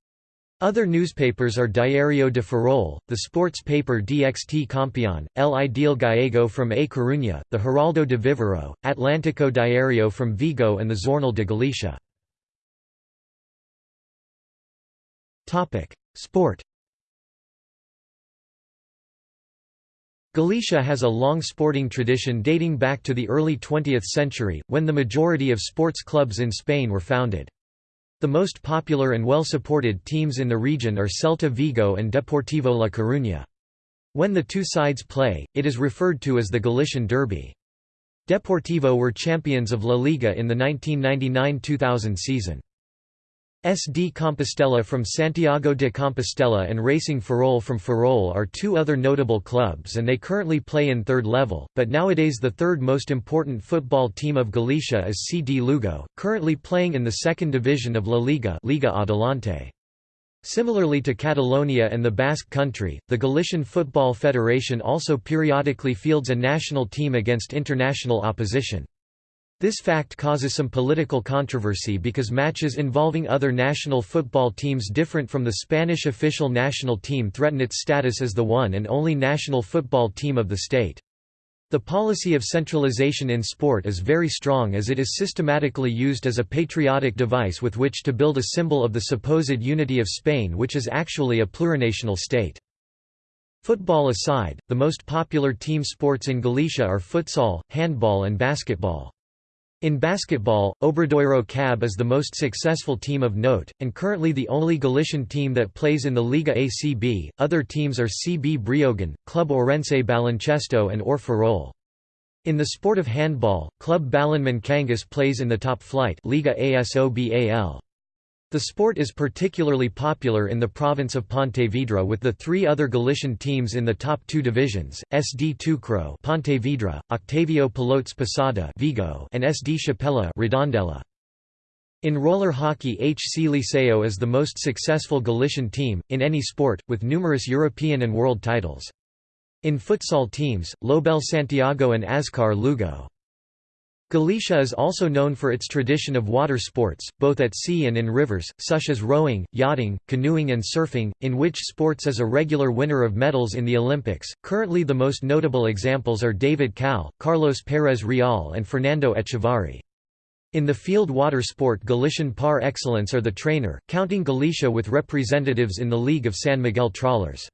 Other newspapers are Diario de Ferrol, the sports paper DXT Campeón, El Ideal Gallego from A Coruña, the Heraldo de Viveiro, Atlántico Diario from Vigo and the Jornal de Galicia. Sport Galicia has a long sporting tradition dating back to the early 20th century, when the majority of sports clubs in Spain were founded. The most popular and well-supported teams in the region are Celta Vigo and Deportivo La Coruña. When the two sides play, it is referred to as the Galician Derby. Deportivo were champions of La Liga in the 1999–2000 season. SD Compostela from Santiago de Compostela and Racing Ferrol from Ferrol are two other notable clubs and they currently play in third level, but nowadays the third most important football team of Galicia is CD Lugo, currently playing in the second division of La Liga Liga Adelante. Similarly to Catalonia and the Basque Country, the Galician Football Federation also periodically fields a national team against international opposition. This fact causes some political controversy because matches involving other national football teams different from the Spanish official national team threaten its status as the one and only national football team of the state. The policy of centralization in sport is very strong as it is systematically used as a patriotic device with which to build a symbol of the supposed unity of Spain which is actually a plurinational state. Football aside, the most popular team sports in Galicia are futsal, handball and basketball. In basketball, Obradoiro CAB is the most successful team of note, and currently the only Galician team that plays in the Liga ACB. Other teams are CB Breogán, Club Orense Baloncesto, and OR Ferrol. In the sport of handball, Club Balonmán Cangas plays in the top flight Liga ASOBAL. The sport is particularly popular in the province of Pontevedra with the three other Galician teams in the top two divisions, SD Teucro Pontevedra, Octavio Pilotes Posada Vigo and SD Chapela Redondela. In roller hockey HC Liceo is the most successful Galician team, in any sport, with numerous European and world titles. In futsal teams, Lobelle Santiago and Azkar Lugo. Galicia is also known for its tradition of water sports, both at sea and in rivers, such as rowing, yachting, canoeing, and surfing, in which sports is a regular winner of medals in the Olympics. Currently, the most notable examples are David Cal, Carlos Pérez Real, and Fernando Echávarri. In the field water sport Galician par excellence are the trainer, counting Galicia with representatives in the League of San Miguel Trawlers.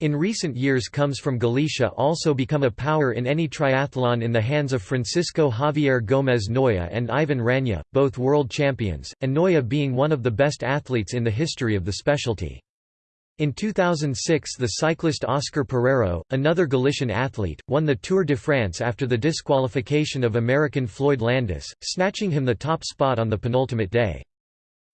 In recent years comes from Galicia also become a power in any triathlon in the hands of Francisco Javier Gómez Noya and Ivan Raña, both world champions, and Noya being one of the best athletes in the history of the specialty. In 2006 the cyclist Oscar Pereiro, another Galician athlete, won the Tour de France after the disqualification of American Floyd Landis, snatching him the top spot on the penultimate day.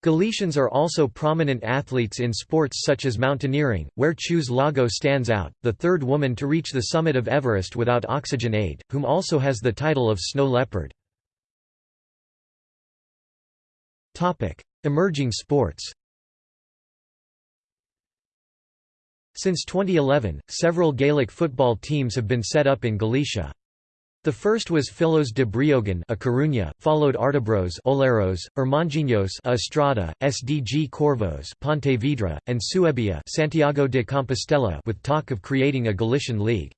Galicians are also prominent athletes in sports such as mountaineering, where Chus Lago stands out, the third woman to reach the summit of Everest without oxygen aid, whom also has the title of snow leopard. Emerging sports Since 2011, several Gaelic football teams have been set up in Galicia. The first was Fillos de Breogán a Coruña, followed Artabros Oleiros, Irmandiños Estrada, SDG Corvos Pontevedra, and Suebia, Santiago de Compostela with talk of creating a Galician league.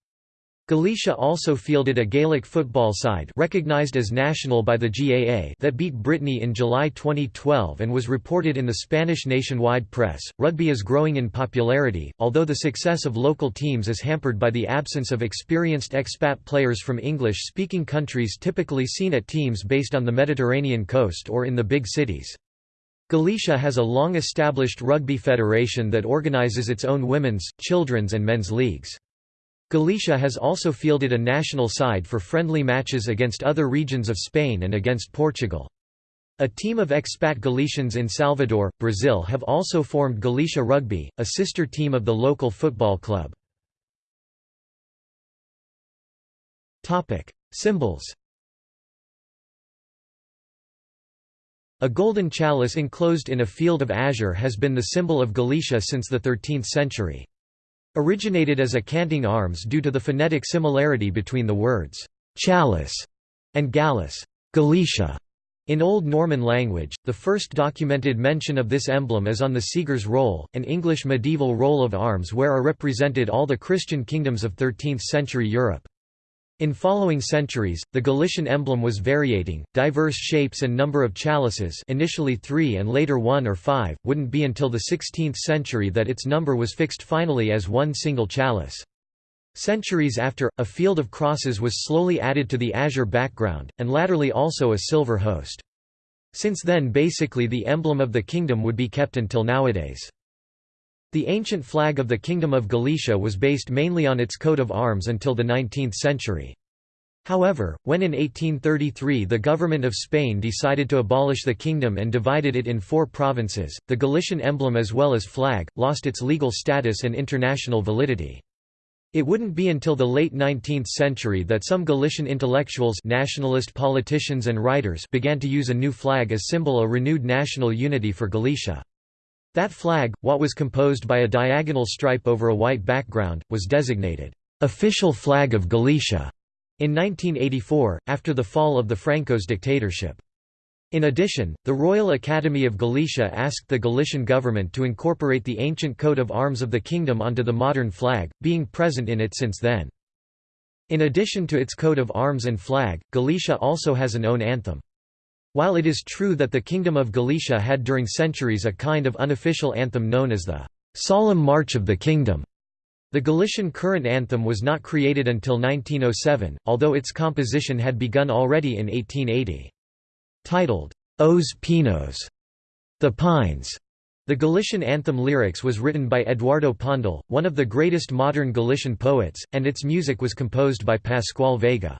Galicia also fielded a Gaelic football side recognized as national by the GAA that beat Brittany in July 2012 and was reported in the Spanish nationwide press. Rugby is growing in popularity, although the success of local teams is hampered by the absence of experienced expat players from English-speaking countries typically seen at teams based on the Mediterranean coast or in the big cities. Galicia has a long-established rugby federation that organizes its own women's, children's and men's leagues. Galicia has also fielded a national side for friendly matches against other regions of Spain and against Portugal. A team of expat Galicians in Salvador, Brazil have also formed Galicia Rugby, a sister team of the local football club. Symbols A golden chalice enclosed in a field of azure has been the symbol of Galicia since the 13th century. Originated as a canting arms due to the phonetic similarity between the words «chalice» and Gallus Galicia. In Old Norman language, the first documented mention of this emblem is on the Segar's Roll, an English medieval roll of arms where are represented all the Christian kingdoms of 13th-century Europe. In following centuries, the Galician emblem was variating, diverse shapes and number of chalices initially three and later one or five, wouldn't be until the 16th century that its number was fixed finally as one single chalice. Centuries after, a field of crosses was slowly added to the azure background, and latterly also a silver host. Since then basically the emblem of the kingdom would be kept until nowadays. The ancient flag of the Kingdom of Galicia was based mainly on its coat of arms until the 19th century. However, when in 1833 the government of Spain decided to abolish the kingdom and divided it in four provinces, the Galician emblem as well as flag, lost its legal status and international validity. It wouldn't be until the late 19th century that some Galician intellectuals nationalist politicians and writers began to use a new flag as symbol of renewed national unity for Galicia. That flag, what was composed by a diagonal stripe over a white background, was designated, "...official flag of Galicia", in 1984, after the fall of the Franco's dictatorship. In addition, the Royal Academy of Galicia asked the Galician government to incorporate the ancient coat of arms of the kingdom onto the modern flag, being present in it since then. In addition to its coat of arms and flag, Galicia also has an own anthem. While it is true that the Kingdom of Galicia had during centuries a kind of unofficial anthem known as the Solemn March of the Kingdom, the Galician current anthem was not created until 1907, although its composition had begun already in 1880. Titled, Os Pinos, The Pines, the Galician anthem lyrics was written by Eduardo Pondal, one of the greatest modern Galician poets, and its music was composed by Pascual Veiga.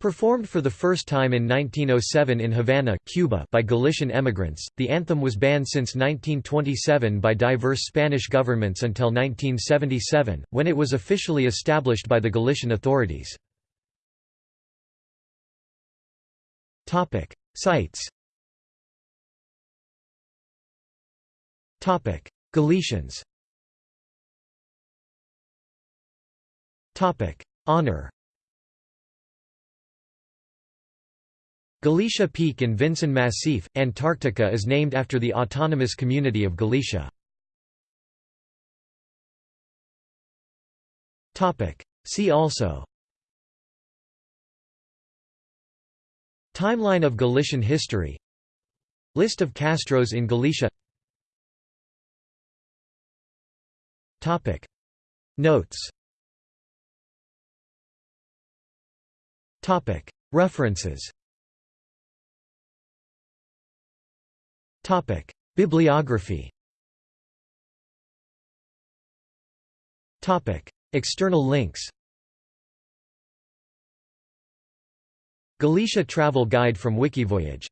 Performed for the first time in 1907 in Havana, Cuba by Galician emigrants, the anthem was banned since 1927 by diverse Spanish governments until 1977, when it was officially established by the Galician authorities. Sites Galicians Honor Galicia Peak in Vinson Massif, Antarctica is named after the autonomous community of Galicia. See also. Timeline of Galician history. List of Castros in Galicia. Notes. References Bibliography. Topic: External links. Galicia Travel Guide from Wikivoyage